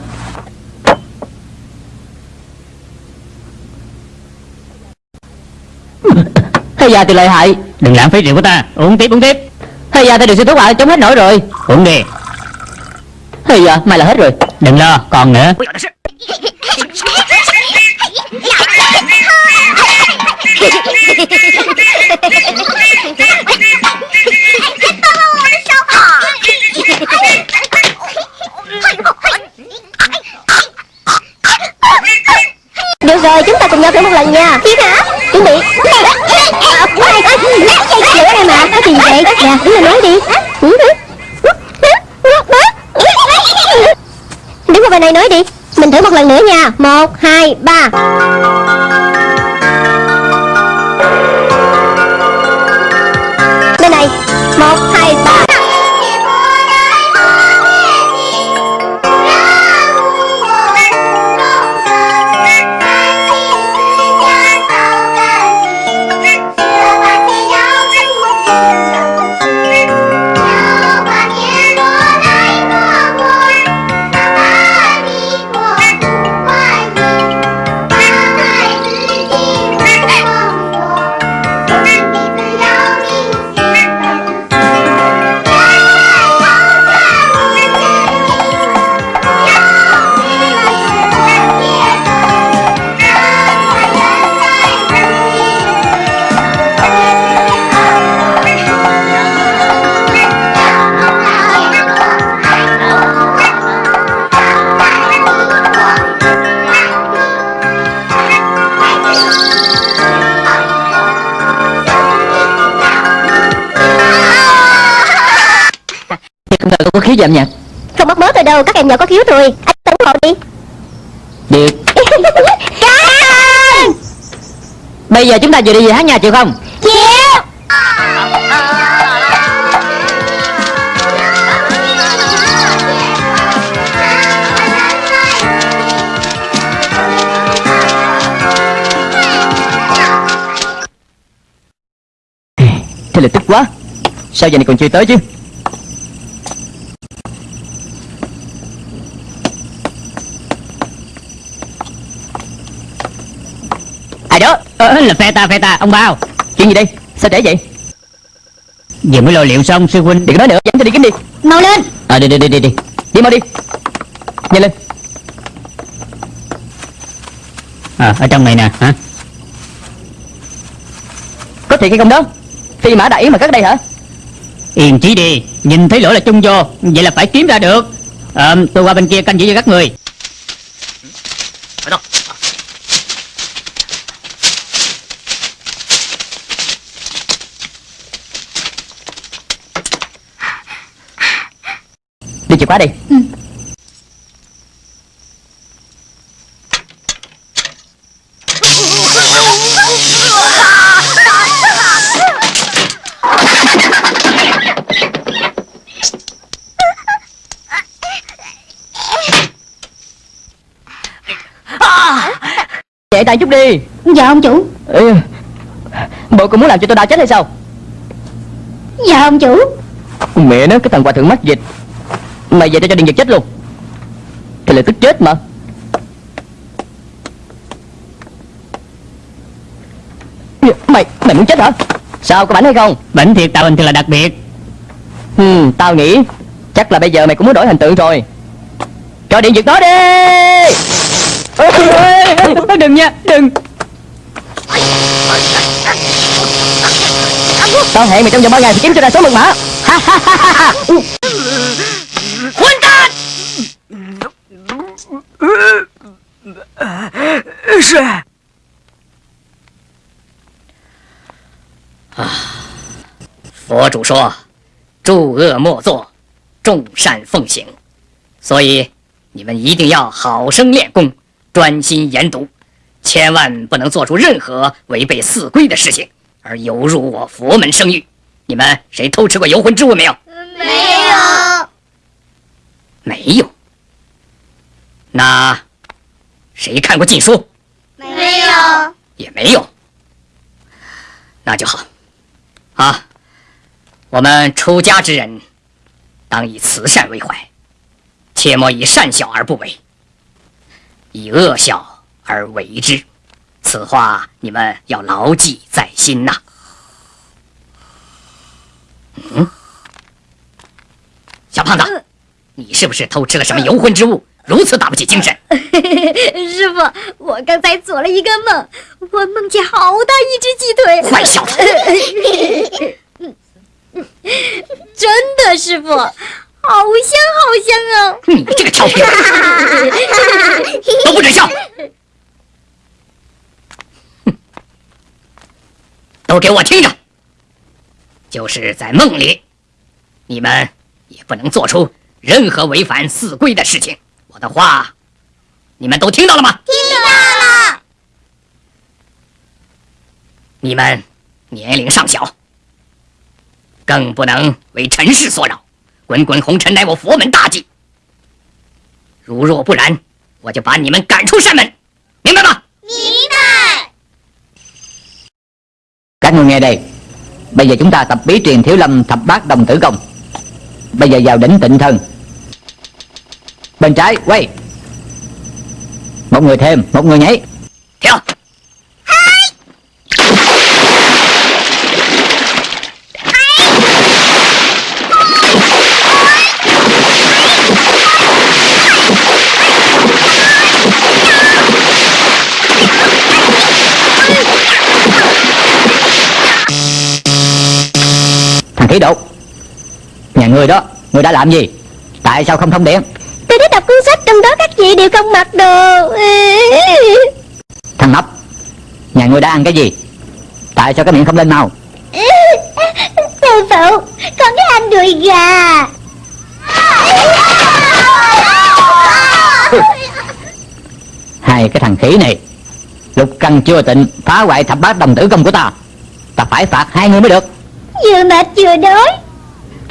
Thế giờ thì lợi hại. Đừng lãng phí rượu của ta. Uống tiếp uống tiếp. Thế giờ thì được sư thuốc lại chống hết nổi rồi. Uống đi. Thế giờ mày là hết rồi. Đừng lo còn nữa. Được rồi, chúng ta cùng nhau thử một lần nha. Thiệt hả? Chuẩn bị. À, Ai ai Lửa đây mà Có gì vậy Nè đứng lên nói đi Đứng qua bên này nói đi. Mình thử một lần nữa nha. Một hai ba. Khiếu âm nhạc. Không mất mớ tôi đâu Các em nhỏ có khiếu rồi Anh tấn hộ đi. Được. (laughs) Cảm Bây giờ chúng ta vừa đi về hát nhà chịu không? Chịu! Thế là tức quá. Sao giờ này còn chưa tới chứ Ai đó ờ, Là phe ta phe ta Ông bao. Chuyện gì đây? Sao trễ vậy? Vừa mới lo liệu xong sư huynh. Đừng có nói nữa Dẫn tôi đi kiếm đi. Mau lên. À đi đi đi đi đi. Đi mau đi. Nhanh lên. À, Ở trong này nè hả? Có thiệt hay không đó? Phi mã đại yến mà cất đây hả? Yên chí đi. Nhìn thấy lỗ là chung vô Vậy là phải kiếm ra được. À, Tôi qua bên kia canh giữ cho các người chìa khóa đi. Chạy tay chút đi. Dạ ông chủ. Ừ. Bộ còn muốn làm cho tôi đau chết hay sao? Dạ ông chủ. Mẹ nó cái thằng hòa thượng mắc dịch Mày về tao cho điện giật chết luôn. Thì là tức chết mà. Mày, mày muốn chết hả? Sao có bảnh hay không? Bệnh thiệt tạo hình thì là đặc biệt. Ừ, Tao nghĩ Chắc là bây giờ mày cũng muốn đổi hình tượng rồi. Cho điện giật nó đi! Đừng nha Đừng. Tao hẹn mày trong vòng 3 ngày phải kiếm cho ra số mật mã 混蛋！是。啊佛主说：“诸恶莫作，众善奉行。”所以你们一定要好生练功，专心研读，千万不能做出任何违背四规的事情，而有辱我佛门声誉。你们谁偷吃过游魂之物没有？没有。没有。那谁看过禁书？没有。也没有。那就好。啊，我们出家之人，当以慈善为怀，切莫以善小而不为，以恶小而为之。此话你们要牢记在心呐。嗯，小胖子，你是不是偷吃了什么游魂之物，如此打不起精神？(laughs) 师傅，我刚才做了一个梦，我梦见好大一只鸡腿。坏小子！(laughs) 真的，师傅，好香好香啊！你这个调皮鬼，(laughs) 都不准笑！都给我听着！就是在梦里，你们也不能做出任何违反四规的事情。我的话，你们都听到了吗？听到了。你们年龄尚小，更不能为尘世所扰。滚滚红尘乃我佛门大忌，如若不然，我就把你们赶出山门，明白吗？明白。Các người nghe đây Bây giờ chúng ta tập bí truyền thiếu lâm thập bát đồng tử công Bây giờ vào đỉnh tịnh thân Bên trái, quay. Một người thêm, Một người nhảy. Theo Thằng khí độ. Nhà người đó, Người đã làm gì? Tại sao không thông điện Tôi đã đọc cuốn sách trong đó các vị đều không mặc đồ. (laughs) Thằng Mập Nhà người đã ăn cái gì? Tại sao cái miệng không lên màu Sư phụ Con đã ăn đùi gà. (laughs) Hai cái thằng khỉ này Lục căn chưa tịnh Phá hoại thập bát đồng tử công của ta. Ta phải phạt hai người mới được. Vừa mệt vừa đói.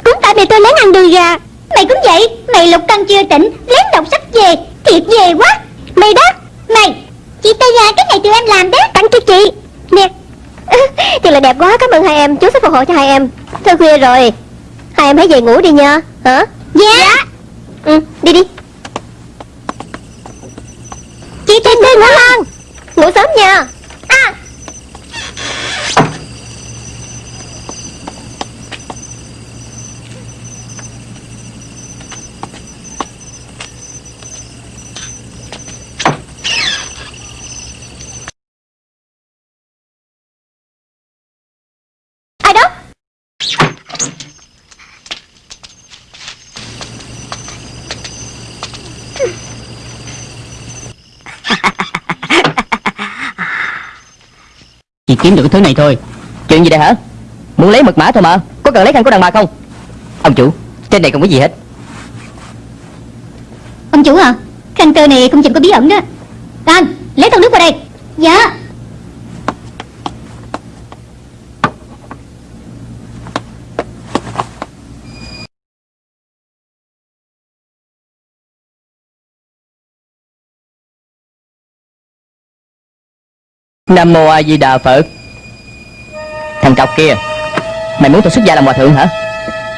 Cũng tại mày tôi lén ăn đùi gà Mày cũng vậy Mày lục căn chưa tỉnh Lén đọc sách về Thiệt về quá. Mày đó Mày Chị tay gà cái này tụi em làm đó. Tặng cho chị. Nè. (laughs) Thật là đẹp quá Cảm ơn hai em Chú sẽ phù hộ cho hai em. Thôi khuya rồi. Hai em hãy về ngủ đi nha. Hả? Dạ. Ừ đi đi. Chị tay ngủ ngon Ngủ sớm nha À ai đó Chỉ kiếm được cái thứ này thôi. Chuyện gì đây hả? Muốn lấy mật mã thôi mà. Có cần lấy khăn của đàn bà không? Ông chủ, Trên này không có gì hết? Ông chủ à Khăn tơ này không chừng có bí ẩn đó. Anh, lấy thau nước vào đây. Dạ. Nam Mô A Di Đà Phật. Thằng cọc kia Mày muốn tôi xuất gia làm hòa thượng hả?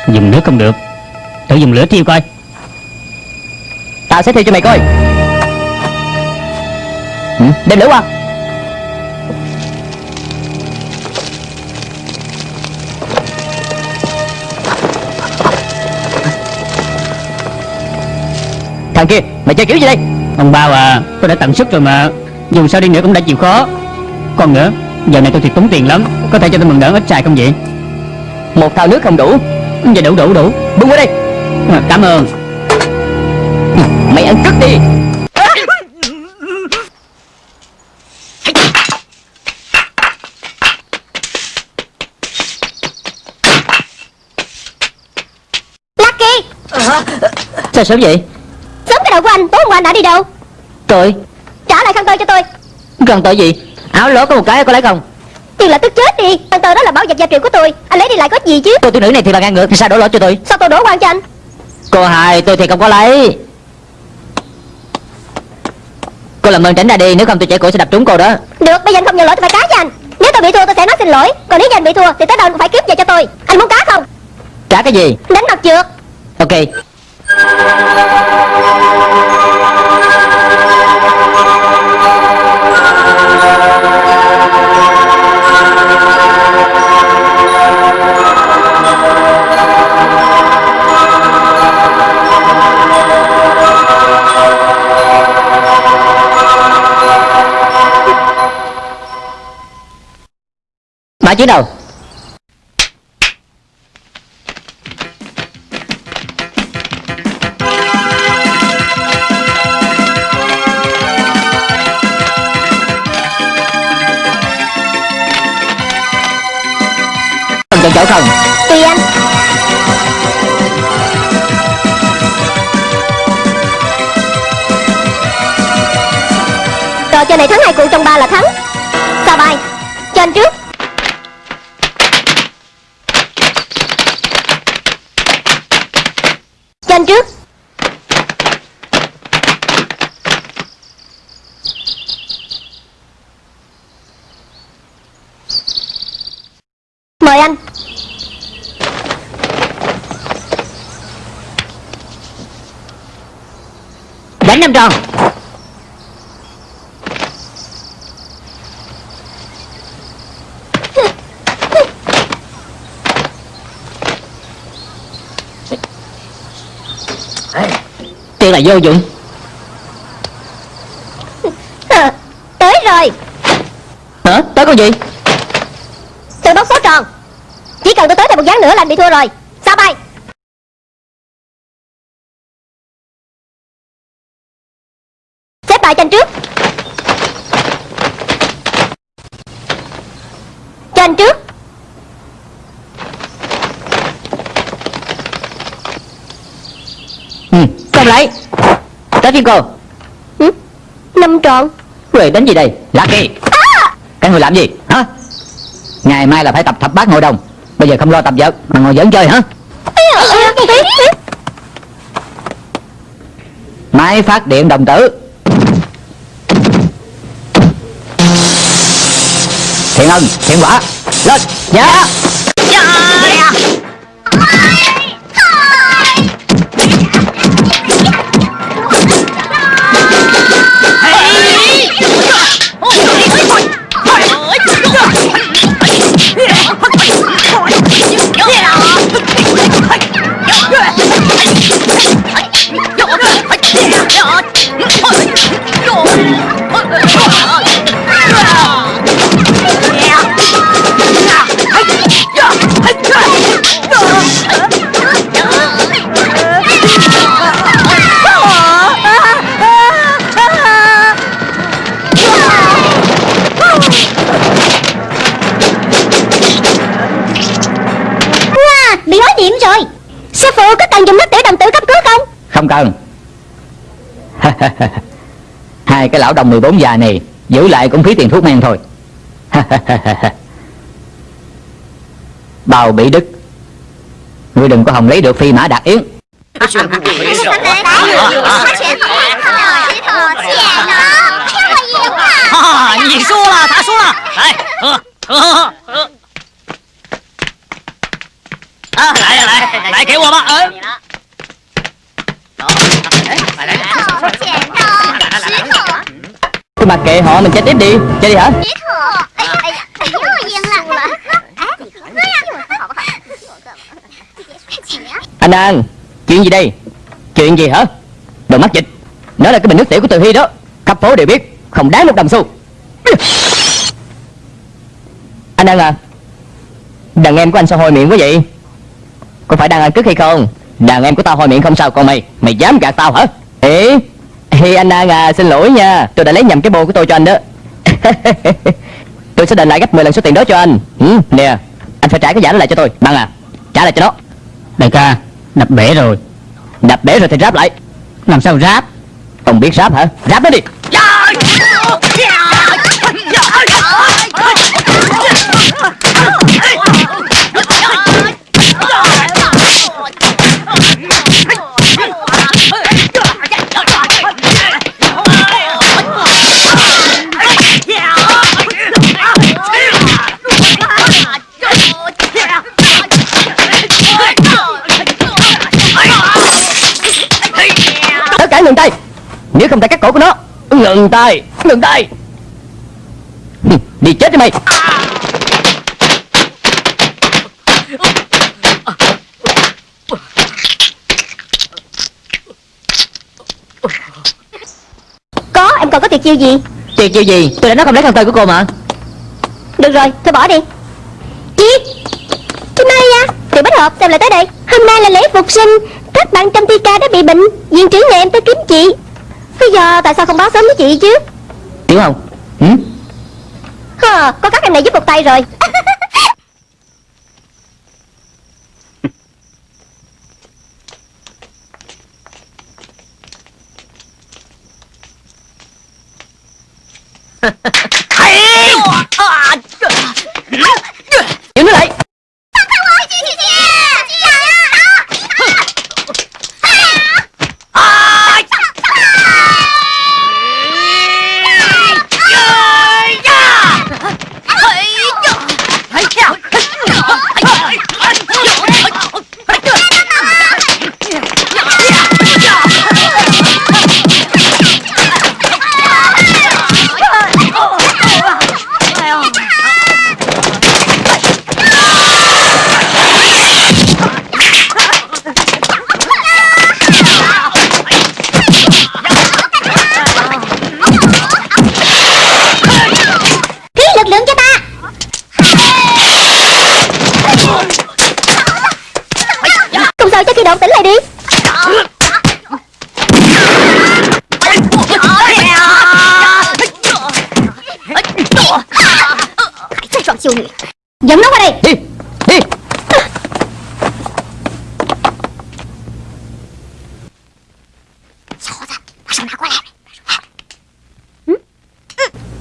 Dùng nước không được. Thử dùng lửa thiêu coi. Tao sẽ theo cho mày coi. Ừ, Đem lửa qua. Thằng kia Mày chơi kiểu gì đây? Ông bao à Tôi đã tận sức rồi mà. Dù sao đi nữa cũng đã chịu khó Còn nữa Giờ này tôi thiệt tốn tiền lắm Có thể cho tôi mượn đỡ ít xài không vậy? Một thao nước không đủ. Dạ đủ đủ đủ. Buông qua đây à, Cảm ơn. Mày ăn cứt đi. Lucky. Sao sớm vậy? Sớm cái đầu của anh Tối hôm qua anh đã đi đâu? Tôi? Trả lại khăn tơ cho tôi. Cần tội gì Áo lỗ có một cái có lấy không? Tiền là tức chết đi. Khăn tơ đó là bảo vật gia truyền của tôi. Anh lấy đi lại có gì chứ? Cô thiếu nữ này thì là ngang ngược Thì sao đổ lỗi cho tôi? Sao tôi đổ quan cho anh? Cô hai tôi thì không có lấy. Cô làm ơn tránh ra đi Nếu không tôi trẻ cổ sẽ đập trúng cô đó. Được bây giờ anh không nhận lỗi tôi phải cá cho anh. Nếu tôi bị thua tôi sẽ nói xin lỗi. Còn nếu như anh bị thua thì tới đâu anh cũng phải cướp về cho tôi. Anh muốn cá không? Trả cái gì? Đánh mặt trượt. Ok Mã chiến đầu. Còn chỗ không tuy anh. Trò chơi này thắng hai cuộc trong ba là thắng. Sao bài? Cho anh trước Cho anh trước Mời anh Đánh năm tròn Tiền là vô dụng. Tới rồi. Hả? Tới con gì? Tôi bóc số tròn. Chỉ cần tôi tới thêm một ván nữa là anh bị thua rồi Xếp bài cho anh trước. Cho anh trước. Ừ, không lấy? Tới phiên cô. Ừ? Năm tròn. Huệ đánh gì đây? Lucky à! Các người làm gì? Hả? Ngày mai là phải tập thập bát hội đồng. Bây giờ không lo tập vợt Mà ngồi giỡn chơi hả? Máy phát điện đồng tử Thiện ân, thiện quả Lên. Dạ. Wow, Tần (laughs) Hai cái lão đồng 14 già này Giữ lại cũng phí tiền thuốc men thôi. Bào bị đứt, Ngươi đừng có hồng lấy được phi mã đạt yến. (laughs) (laughs) À, lại lại lại, lại kéo qua mắt. Thôi bà kệ họ, mình chết tiếp đi Chơi đi hả? Anh đang chuyện gì đây? Chuyện gì hả? Đồ mắc dịch Nó là cái bình nước tiểu của Từ Hy đó Khắp phố đều biết, không đáng một đồng xu Anh đang à Đàn em của anh sao hôi miệng quá vậy? Có phải đang ăn cứt hay không? Đàn em của tao hôi miệng không sao còn mày Mày dám gạt tao hả? Ê Ê anh An à Xin lỗi nha. Tôi đã lấy nhầm cái bô của tôi cho anh đó. (laughs) Tôi sẽ đền lại gấp 10 lần số tiền đó cho anh. Ừ, Nè Anh phải trả cái giả đó lại cho tôi. Bằng à Trả lại cho nó. Đại ca Đập bể rồi. Đập bể rồi thì ráp lại. Làm sao ráp? Ông biết ráp hả? Ráp nó đi Nếu không tay cắt cổ của nó. Ngừng tay. Ngừng tay. Đi chết đi mày. Có em còn có tuyệt chiêu gì? Chuyện chiêu gì? Tôi đã nói không lấy khăn tay của cô mà. Được rồi thôi bỏ đi. Chị Chị Maria Tiểu Bách Hợp sao lại tới đây? Hôm nay là lễ phục sinh Các bạn trong thi ca đã bị bệnh Viện trưởng nhà em tới kiếm chị Bây giờ tại sao không báo sớm với chị chứ? Tiểu Hồng ừ? Hờ, có các em này giúp một tay rồi. Giữ nó lại. Khí Dẫn nó qua đây. Đi Đi.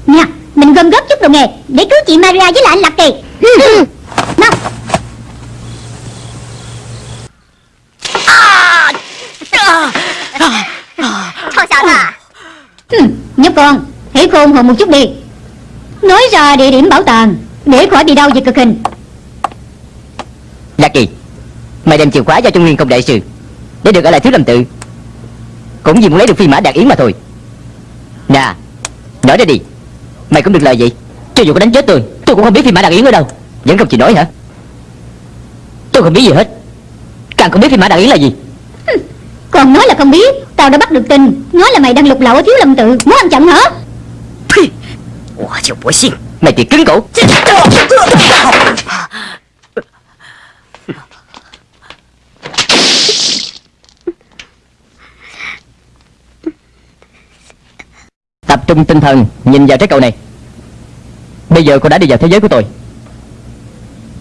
Nè, mình gom góp chút đồ nghề Để cứu chị Maria với lại anh Lạc Kỳ. Nào. Thôi sao à Nhóc con Hãy khôn hồn một chút đi. Nói ra địa điểm bảo tàng Để khỏi bị đau vì cực hình Lạc Kỳ Mày đem chìa khóa cho Trung Nguyên công đại sư Để được ở lại thiếu lâm tự Cũng vì muốn lấy được phi mã đạt yến mà thôi Nè Nói ra đi Mày cũng được lời gì Cho dù có đánh chết tôi Tôi cũng không biết phi mã đạt yến ở đâu Vẫn không chịu nói hả Tôi không biết gì hết Càng không biết phi mã đạt yến là gì Còn nói là không biết Tao đã bắt được tin Nói là mày đang lục lậu ở thiếu lâm tự Muốn ăn chặn hả 我就不信 Mày chỉ cứng cổ. Tập trung tinh thần Nhìn vào trái cầu này. Bây giờ cô đã đi vào thế giới của tôi.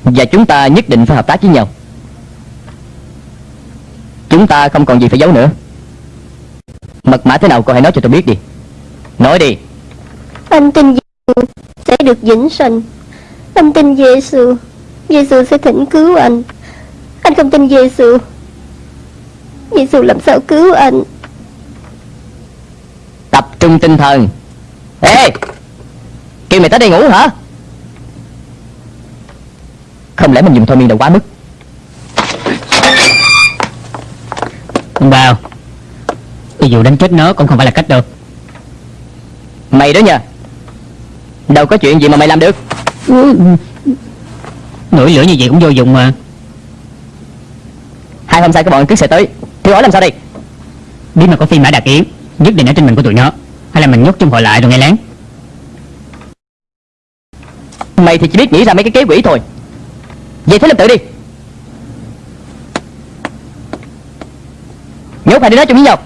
Và chúng ta nhất định phải hợp tác với nhau. Chúng ta không còn gì phải giấu nữa. Mật mã thế nào cô hãy nói cho tôi biết đi. Nói đi. Anh tin gì? Sẽ được vĩnh sanh. Anh tin Giêsu, Giêsu sẽ thỉnh cứu anh. Anh không tin Giêsu. Giêsu làm sao cứu anh? Tập trung tinh thần Ê Kêu mày tới đây ngủ hả Không lẽ mình dùng thôi miên đầu quá mức Ông Bao Ví dụ đánh chết nó cũng không phải là cách đâu Mày đó nha Đâu có chuyện gì mà mày làm được. Nổi lửa như vậy cũng vô dụng mà. Hai hôm sau các bọn cứ sẽ tới. Thử hỏi làm sao đây? Biết mà có phi mã đạt yến Nhất định ở trên mình của tụi nó. Hay là mình nhốt chung họ lại rồi nghe lén. Mày thì chỉ biết nghĩ ra mấy cái kế quỷ thôi. Vậy thế làm tự đi. Nhốt hai đứa đó chung với nhau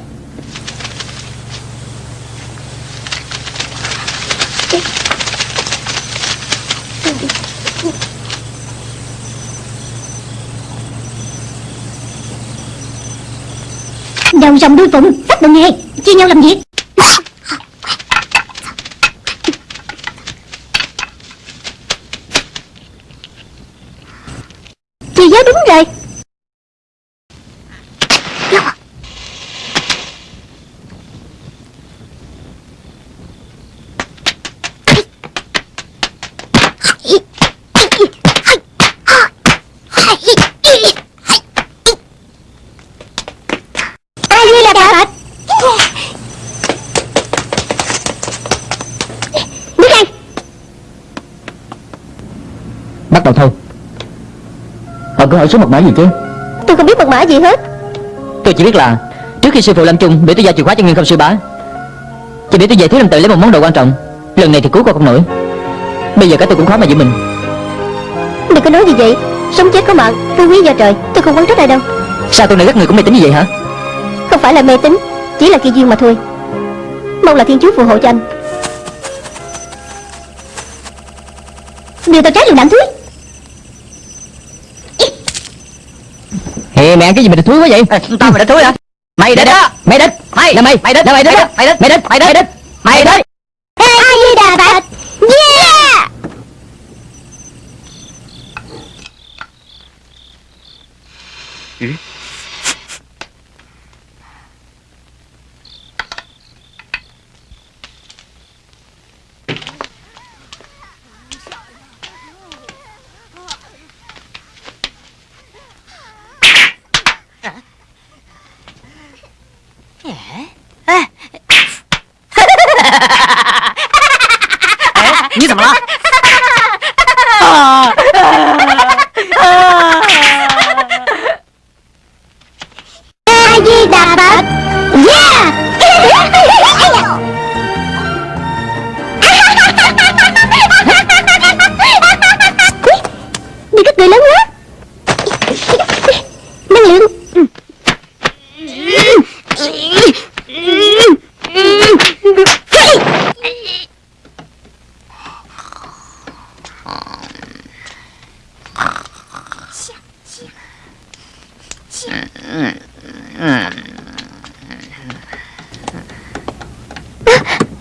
đầu dòng đuôi phụng Bắt được nghe. Chia nhau làm việc Chị giáo đúng rồi Ai như là Phật Đứng đây bắt đầu thôi cứ hỏi số mật mã gì chứ Tôi không biết mật mã gì hết. Tôi chỉ biết là trước khi sư phụ lâm trung để tôi giao chìa khóa cho nguyên không sư bá. Chỉ để tôi về thiếu lâm tự lấy một món đồ quan trọng. Lần này thì cứu con không nổi. Bây giờ cả tôi cũng khó mà giữ mình. Đừng có nói gì vậy. Sống chết có mạng Tôi quý do trời Tôi không quán trách ai đâu. Sao tôi này các người cũng mê tín như vậy hả? Không phải là mê tín Chỉ là kỳ duyên mà thôi. Mong là thiên chúa phù hộ cho anh. Điều tao trái lường đạn thúi Mẹ cái gì mà thúi quá vậy Tao mày đã thúi hả? Mày đến đó! Mày đến Mày! Là mày Mày đến! Là mày đến Mày đến! Mày đến Mày đến! Mày đến Đi các người lớn quá Năng lượng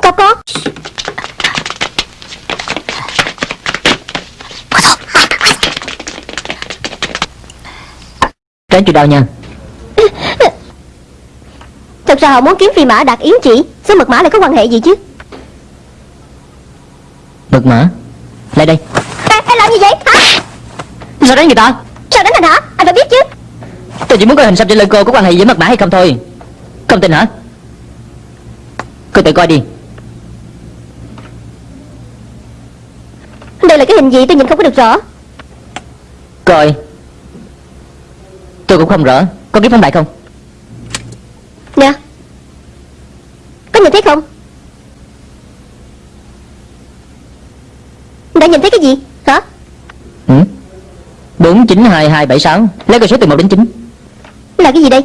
Có có Tránh chịu đau nha? Thật ra họ muốn kiếm phi mã đạt yến chỉ Số mật mã lại có quan hệ gì chứ? Mật mã? Lại đây. À, Anh làm gì vậy? Hả? Sao đánh người ta? Sao đánh anh hả? Anh phải biết chứ. Tôi chỉ muốn coi hình xăm trên lưng cô có quan hệ với mật mã hay không thôi. Không tin hả? Cô tự coi đi. Đây là cái hình gì tôi nhìn không có được rõ. Coi Tôi cũng không rõ. Có kiếm phóng đại không? Nè Có nhìn thấy không? Đã nhìn thấy cái gì? Hả? Ừ? 492276 Lấy con số từ 1 đến 9 Là cái gì đây?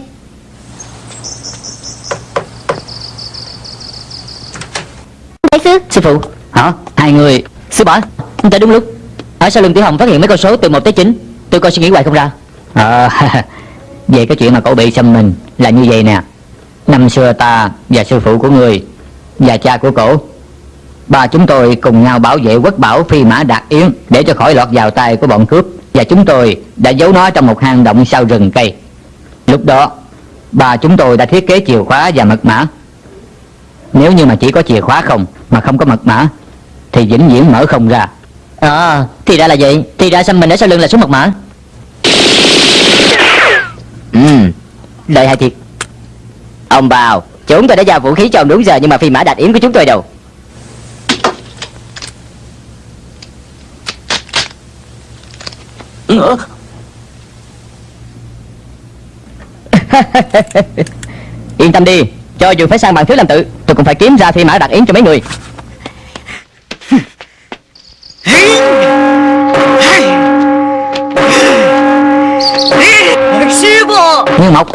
Đại sư. Sư phụ. Hả? Hai người. Sư bá. Tới đúng lúc. Ở sau lưng Tiểu Hồng phát hiện mấy con số từ 1 tới 9 Tôi coi suy nghĩ hoài không ra à, (laughs) Về cái chuyện mà cậu bị xâm mình Là như vậy nè. Năm xưa ta và sư phụ của người Và cha của cổ Ba chúng tôi cùng nhau bảo vệ quốc bảo phi mã đạt yến Để cho khỏi lọt vào tay của bọn cướp Và chúng tôi đã giấu nó trong một hang động sau rừng cây. Lúc đó Ba chúng tôi đã thiết kế chìa khóa và mật mã. Nếu như mà chỉ có chìa khóa không Mà không có mật mã Thì vĩnh viễn mở không ra. À thì ra là vậy. Thì ra xăm mình ở sau lưng là số mật mã. Ừ. Đợi hai thiệt. Ông bào Chúng tôi đã giao vũ khí cho ông đúng giờ Nhưng mà phi mã đạt yến của chúng tôi đâu. (laughs) Yên tâm đi. Cho dù phải sang bằng thiếu làm tự Tôi cũng phải kiếm ra phi mã đạt yến cho mấy người Mộc.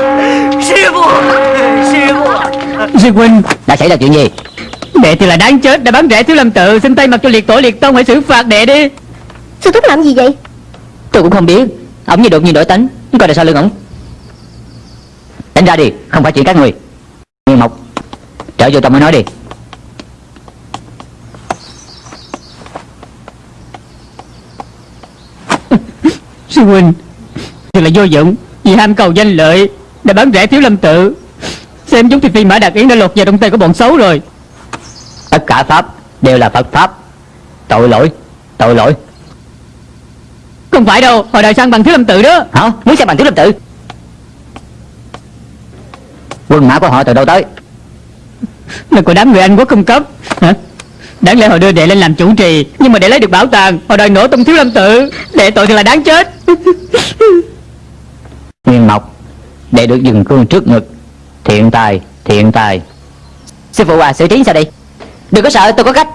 Sư phụ Sư phụ Sư huynh Đã xảy ra chuyện gì? Đệ thì là đáng chết Đã bắn rẻ thiếu lâm tự. Xin tay mặt cho liệt tổ liệt tông Hãy xử phạt đệ đi. Sư thúc làm gì vậy? Tôi cũng không biết. Ông như đột nhiên đổi tính Coi là sao lưng ổng. Đánh ra đi Không phải chuyện các người. Nguyên Mộc Trở vô trong mới nói đi. (laughs) Sư huynh Thì là vô dụng Vì ham cầu danh lợi Đã bắn rẻ thiếu lâm tự. Xem chúng thì phi mã đạt yến đã lột vào trong tay của bọn xấu rồi. Tất cả Pháp đều là Phật Pháp. Tội lỗi Tội lỗi. Không phải đâu Hồi đời sang bằng thiếu lâm tự đó. Hả? Muốn xem bằng thiếu lâm tự? Quân mã của họ từ đâu tới? Là của đám người Anh quốc cung cấp. Hả? Đáng lẽ họ đưa đệ lên làm chủ trì Nhưng mà để lấy được bảo tàng Họ đòi nổ tung thiếu lâm tự. Đệ tội thì là đáng chết (laughs) Nguyên Mộc, Để được dừng cương trước ngực. Thiện tài Thiện tài. Sư phụ à xử trí sao đây? Đừng có sợ, tôi có cách.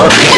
Ông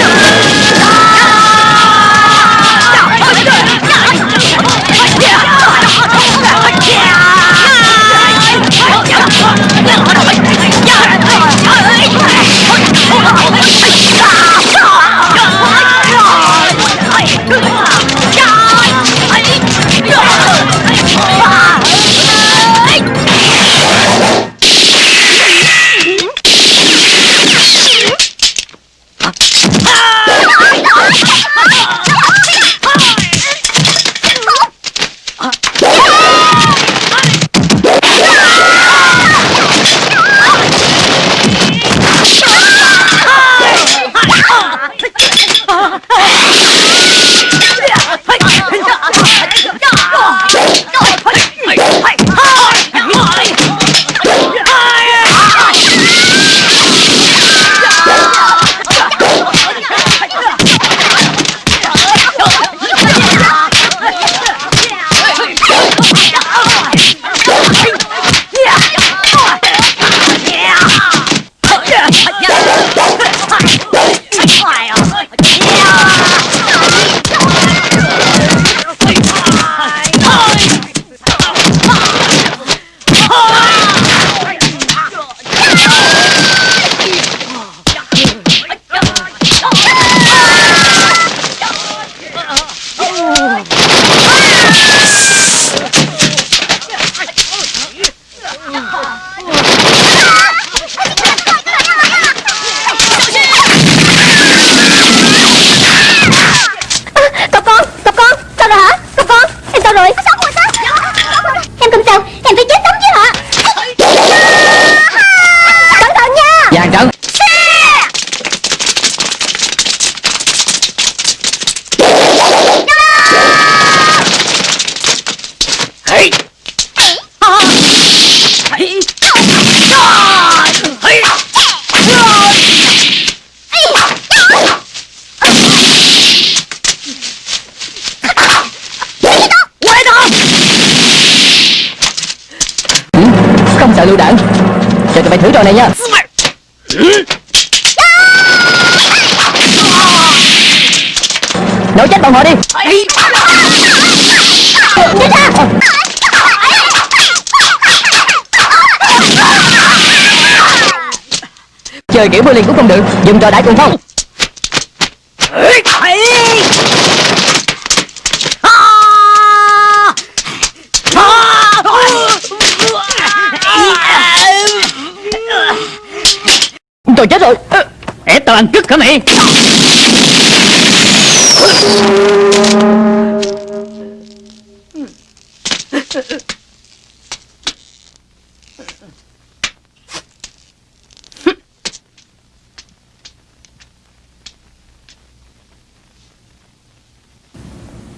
Giờ này nhá Nổ chết bọn họ đi. Chết Chơi kiểu bơi liền cũng không được Dùng trò đại cuồng phong. Tôi chết rồi. Ép tao ăn cứt hả mày?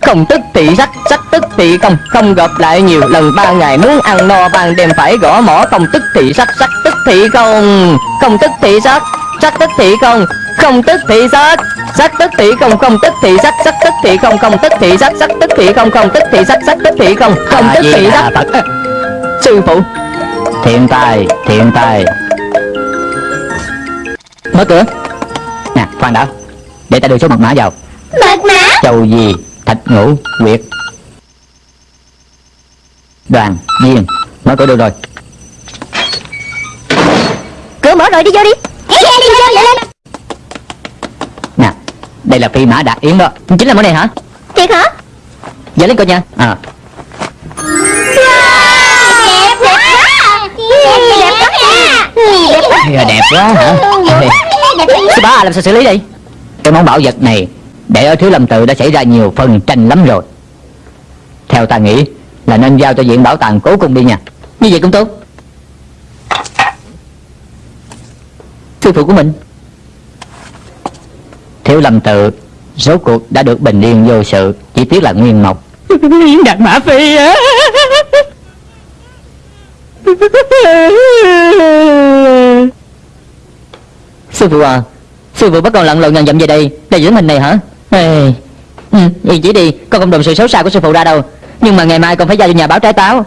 Không tức thị sắc Sắc tức thị không. Không gặp lại nhiều lần ba ngày Muốn ăn no ban đêm phải gõ mỏ Không tức thị sắc Sắc thị không Không tức thị sắc Sắc tức thị không Không tức thị sắc Sắc tức thị không Không tức thị sắc Sắc tức thị không Không tức thị sắc Sắc tức thị không Không tức thị sắc Sắc tức thị không Không tức thị sắc Sư phụ Thiện tài Thiện tài Mở cửa Nè khoan đã Để ta đưa số mật mã vào Mật mã Châu gì Thạch ngũ Quyệt Đoàn Viên Mở cửa được rồi Cửa mở rồi đi vô đi. Đi ra đi lên Nè Đây là phi mã đạt yến đó. Chính là món này hả? Thiệt hả? Giờ lên coi nha. À. Đẹp quá Đẹp quá Đẹp quá đẹp quá hả? Sư bá làm sao xử lý đi Cái món bảo vật này Để ở Thiếu Lâm Tự đã xảy ra nhiều phân tranh lắm rồi. Theo ta nghĩ Là nên giao cho viện bảo tàng cố cung đi nha. Như vậy cũng tốt Sư phụ của mình. Thiếu Lâm Tự Rốt cuộc đã được bình yên vô sự Chỉ tiếc là nguyên mộc. Đạt Mã Phi á. Sư phụ à Sư phụ bắt con lặn lội ngàn dặm về đây Để giữ mình này hả? Ê, ừ, Yên chỉ đi Con không đồng sự xấu xa của sư phụ ra đâu. Nhưng mà ngày mai con phải giao cho nhà báo trái táo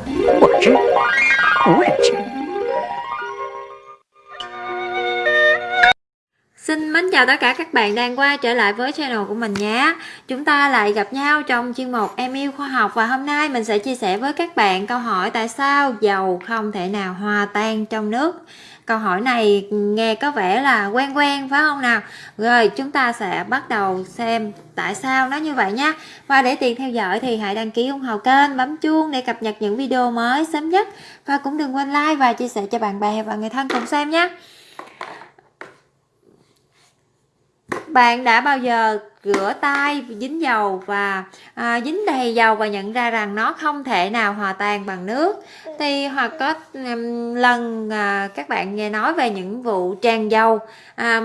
Xin mến chào tất cả các bạn đang quay trở lại với channel của mình nhé. Chúng ta lại gặp nhau trong chuyên mục Em yêu khoa học Và hôm nay mình sẽ chia sẻ với các bạn câu hỏi Tại sao dầu không thể nào hòa tan trong nước. Câu hỏi này nghe có vẻ là quen quen, phải không nào? Rồi, chúng ta sẽ bắt đầu xem tại sao nó như vậy nhé. Và để tiện theo dõi thì hãy đăng ký ủng hộ kênh, Bấm chuông để cập nhật những video mới sớm nhất. Và cũng đừng quên like và chia sẻ cho bạn bè và người thân cùng xem nhé. Bạn đã bao giờ rửa tay dính dầu và à, dính đầy dầu và nhận ra rằng nó không thể nào hòa tan bằng nước? Thì hoặc có um, lần à, các bạn nghe nói về những vụ tràn dầu à,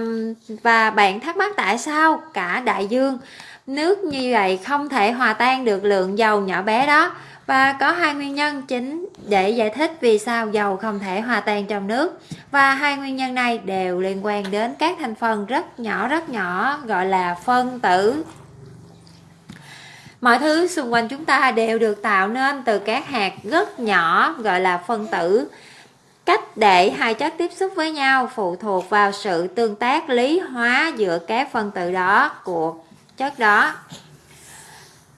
và bạn thắc mắc tại sao cả đại dương nước như vậy không thể hòa tan được lượng dầu nhỏ bé đó? Và có hai nguyên nhân chính để giải thích vì sao dầu không thể hòa tan trong nước. Và hai nguyên nhân này đều liên quan đến các thành phần rất nhỏ rất nhỏ, gọi là phân tử. Mọi thứ xung quanh chúng ta đều được tạo nên từ các hạt rất nhỏ, gọi là phân tử. Cách để hai chất tiếp xúc với nhau phụ thuộc vào sự tương tác lý hóa giữa các phân tử đó, của chất đó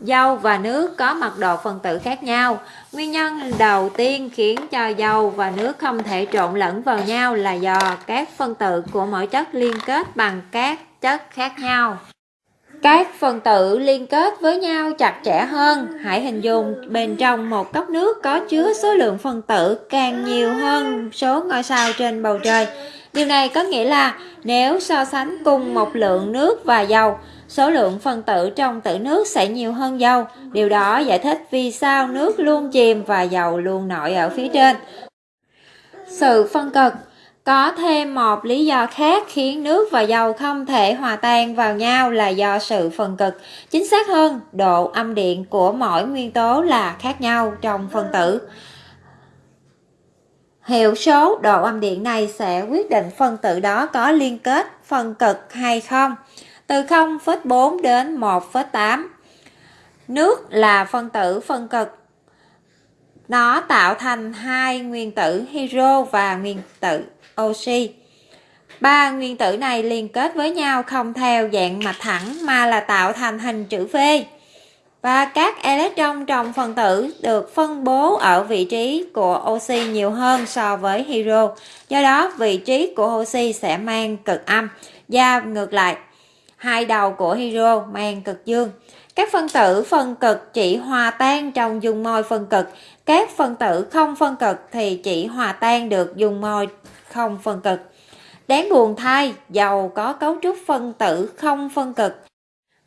dầu và nước có mật độ phân tử khác nhau. Nguyên nhân đầu tiên khiến cho dầu và nước không thể trộn lẫn vào nhau là do các phân tử của mỗi chất liên kết bằng các chất khác nhau. Các phân tử liên kết với nhau chặt chẽ hơn. Hãy hình dung bên trong một cốc nước có chứa số lượng phân tử càng nhiều hơn số ngôi sao trên bầu trời. Điều này có nghĩa là nếu so sánh cùng một lượng nước và dầu số lượng phân tử trong tử nước sẽ nhiều hơn dầu. Điều đó giải thích vì sao nước luôn chìm và dầu luôn nổi ở phía trên. Sự phân cực có thêm một lý do khác khiến nước và dầu không thể hòa tan vào nhau là do sự phân cực. Chính xác hơn, độ âm điện của mỗi nguyên tố là khác nhau trong phân tử. Hiệu số độ âm điện này sẽ quyết định phân tử đó có liên kết phân cực hay không từ 0,4 đến 1,8. Nước là phân tử phân cực. Nó tạo thành hai nguyên tử hydro và nguyên tử oxy. Ba nguyên tử này liên kết với nhau không theo dạng mạch thẳng mà là tạo thành hình chữ V. Và các electron trong phân tử được phân bố ở vị trí của oxy nhiều hơn so với hydro. Do đó, vị trí của oxy sẽ mang cực âm và ngược lại hai đầu của hydro mang cực dương. Các phân tử phân cực chỉ hòa tan trong dung môi phân cực, các phân tử không phân cực thì chỉ hòa tan được dung môi không phân cực. Đáng buồn thay, dầu có cấu trúc phân tử không phân cực.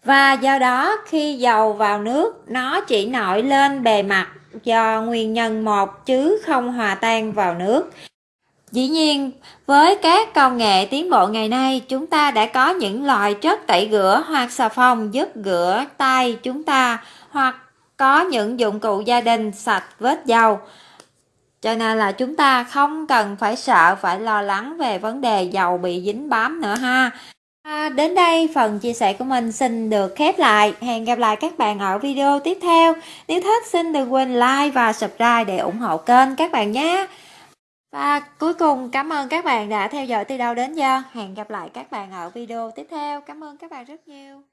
Và do đó khi dầu vào nước, nó chỉ nổi lên bề mặt do nguyên nhân một chứ không hòa tan vào nước. Dĩ nhiên, với các công nghệ tiến bộ ngày nay, chúng ta đã có những loại chất tẩy rửa hoặc xà phòng giúp rửa tay chúng ta hoặc có những dụng cụ gia đình sạch vết dầu. Cho nên là chúng ta không cần phải sợ phải lo lắng về vấn đề dầu bị dính bám nữa ha. À, đến đây phần chia sẻ của mình xin được khép lại. Hẹn gặp lại các bạn ở video tiếp theo. Nếu thích xin đừng quên like và subscribe để ủng hộ kênh các bạn nhé. Và cuối cùng, cảm ơn các bạn đã theo dõi từ đầu đến giờ. Hẹn gặp lại các bạn ở video tiếp theo. Cảm ơn các bạn rất nhiều.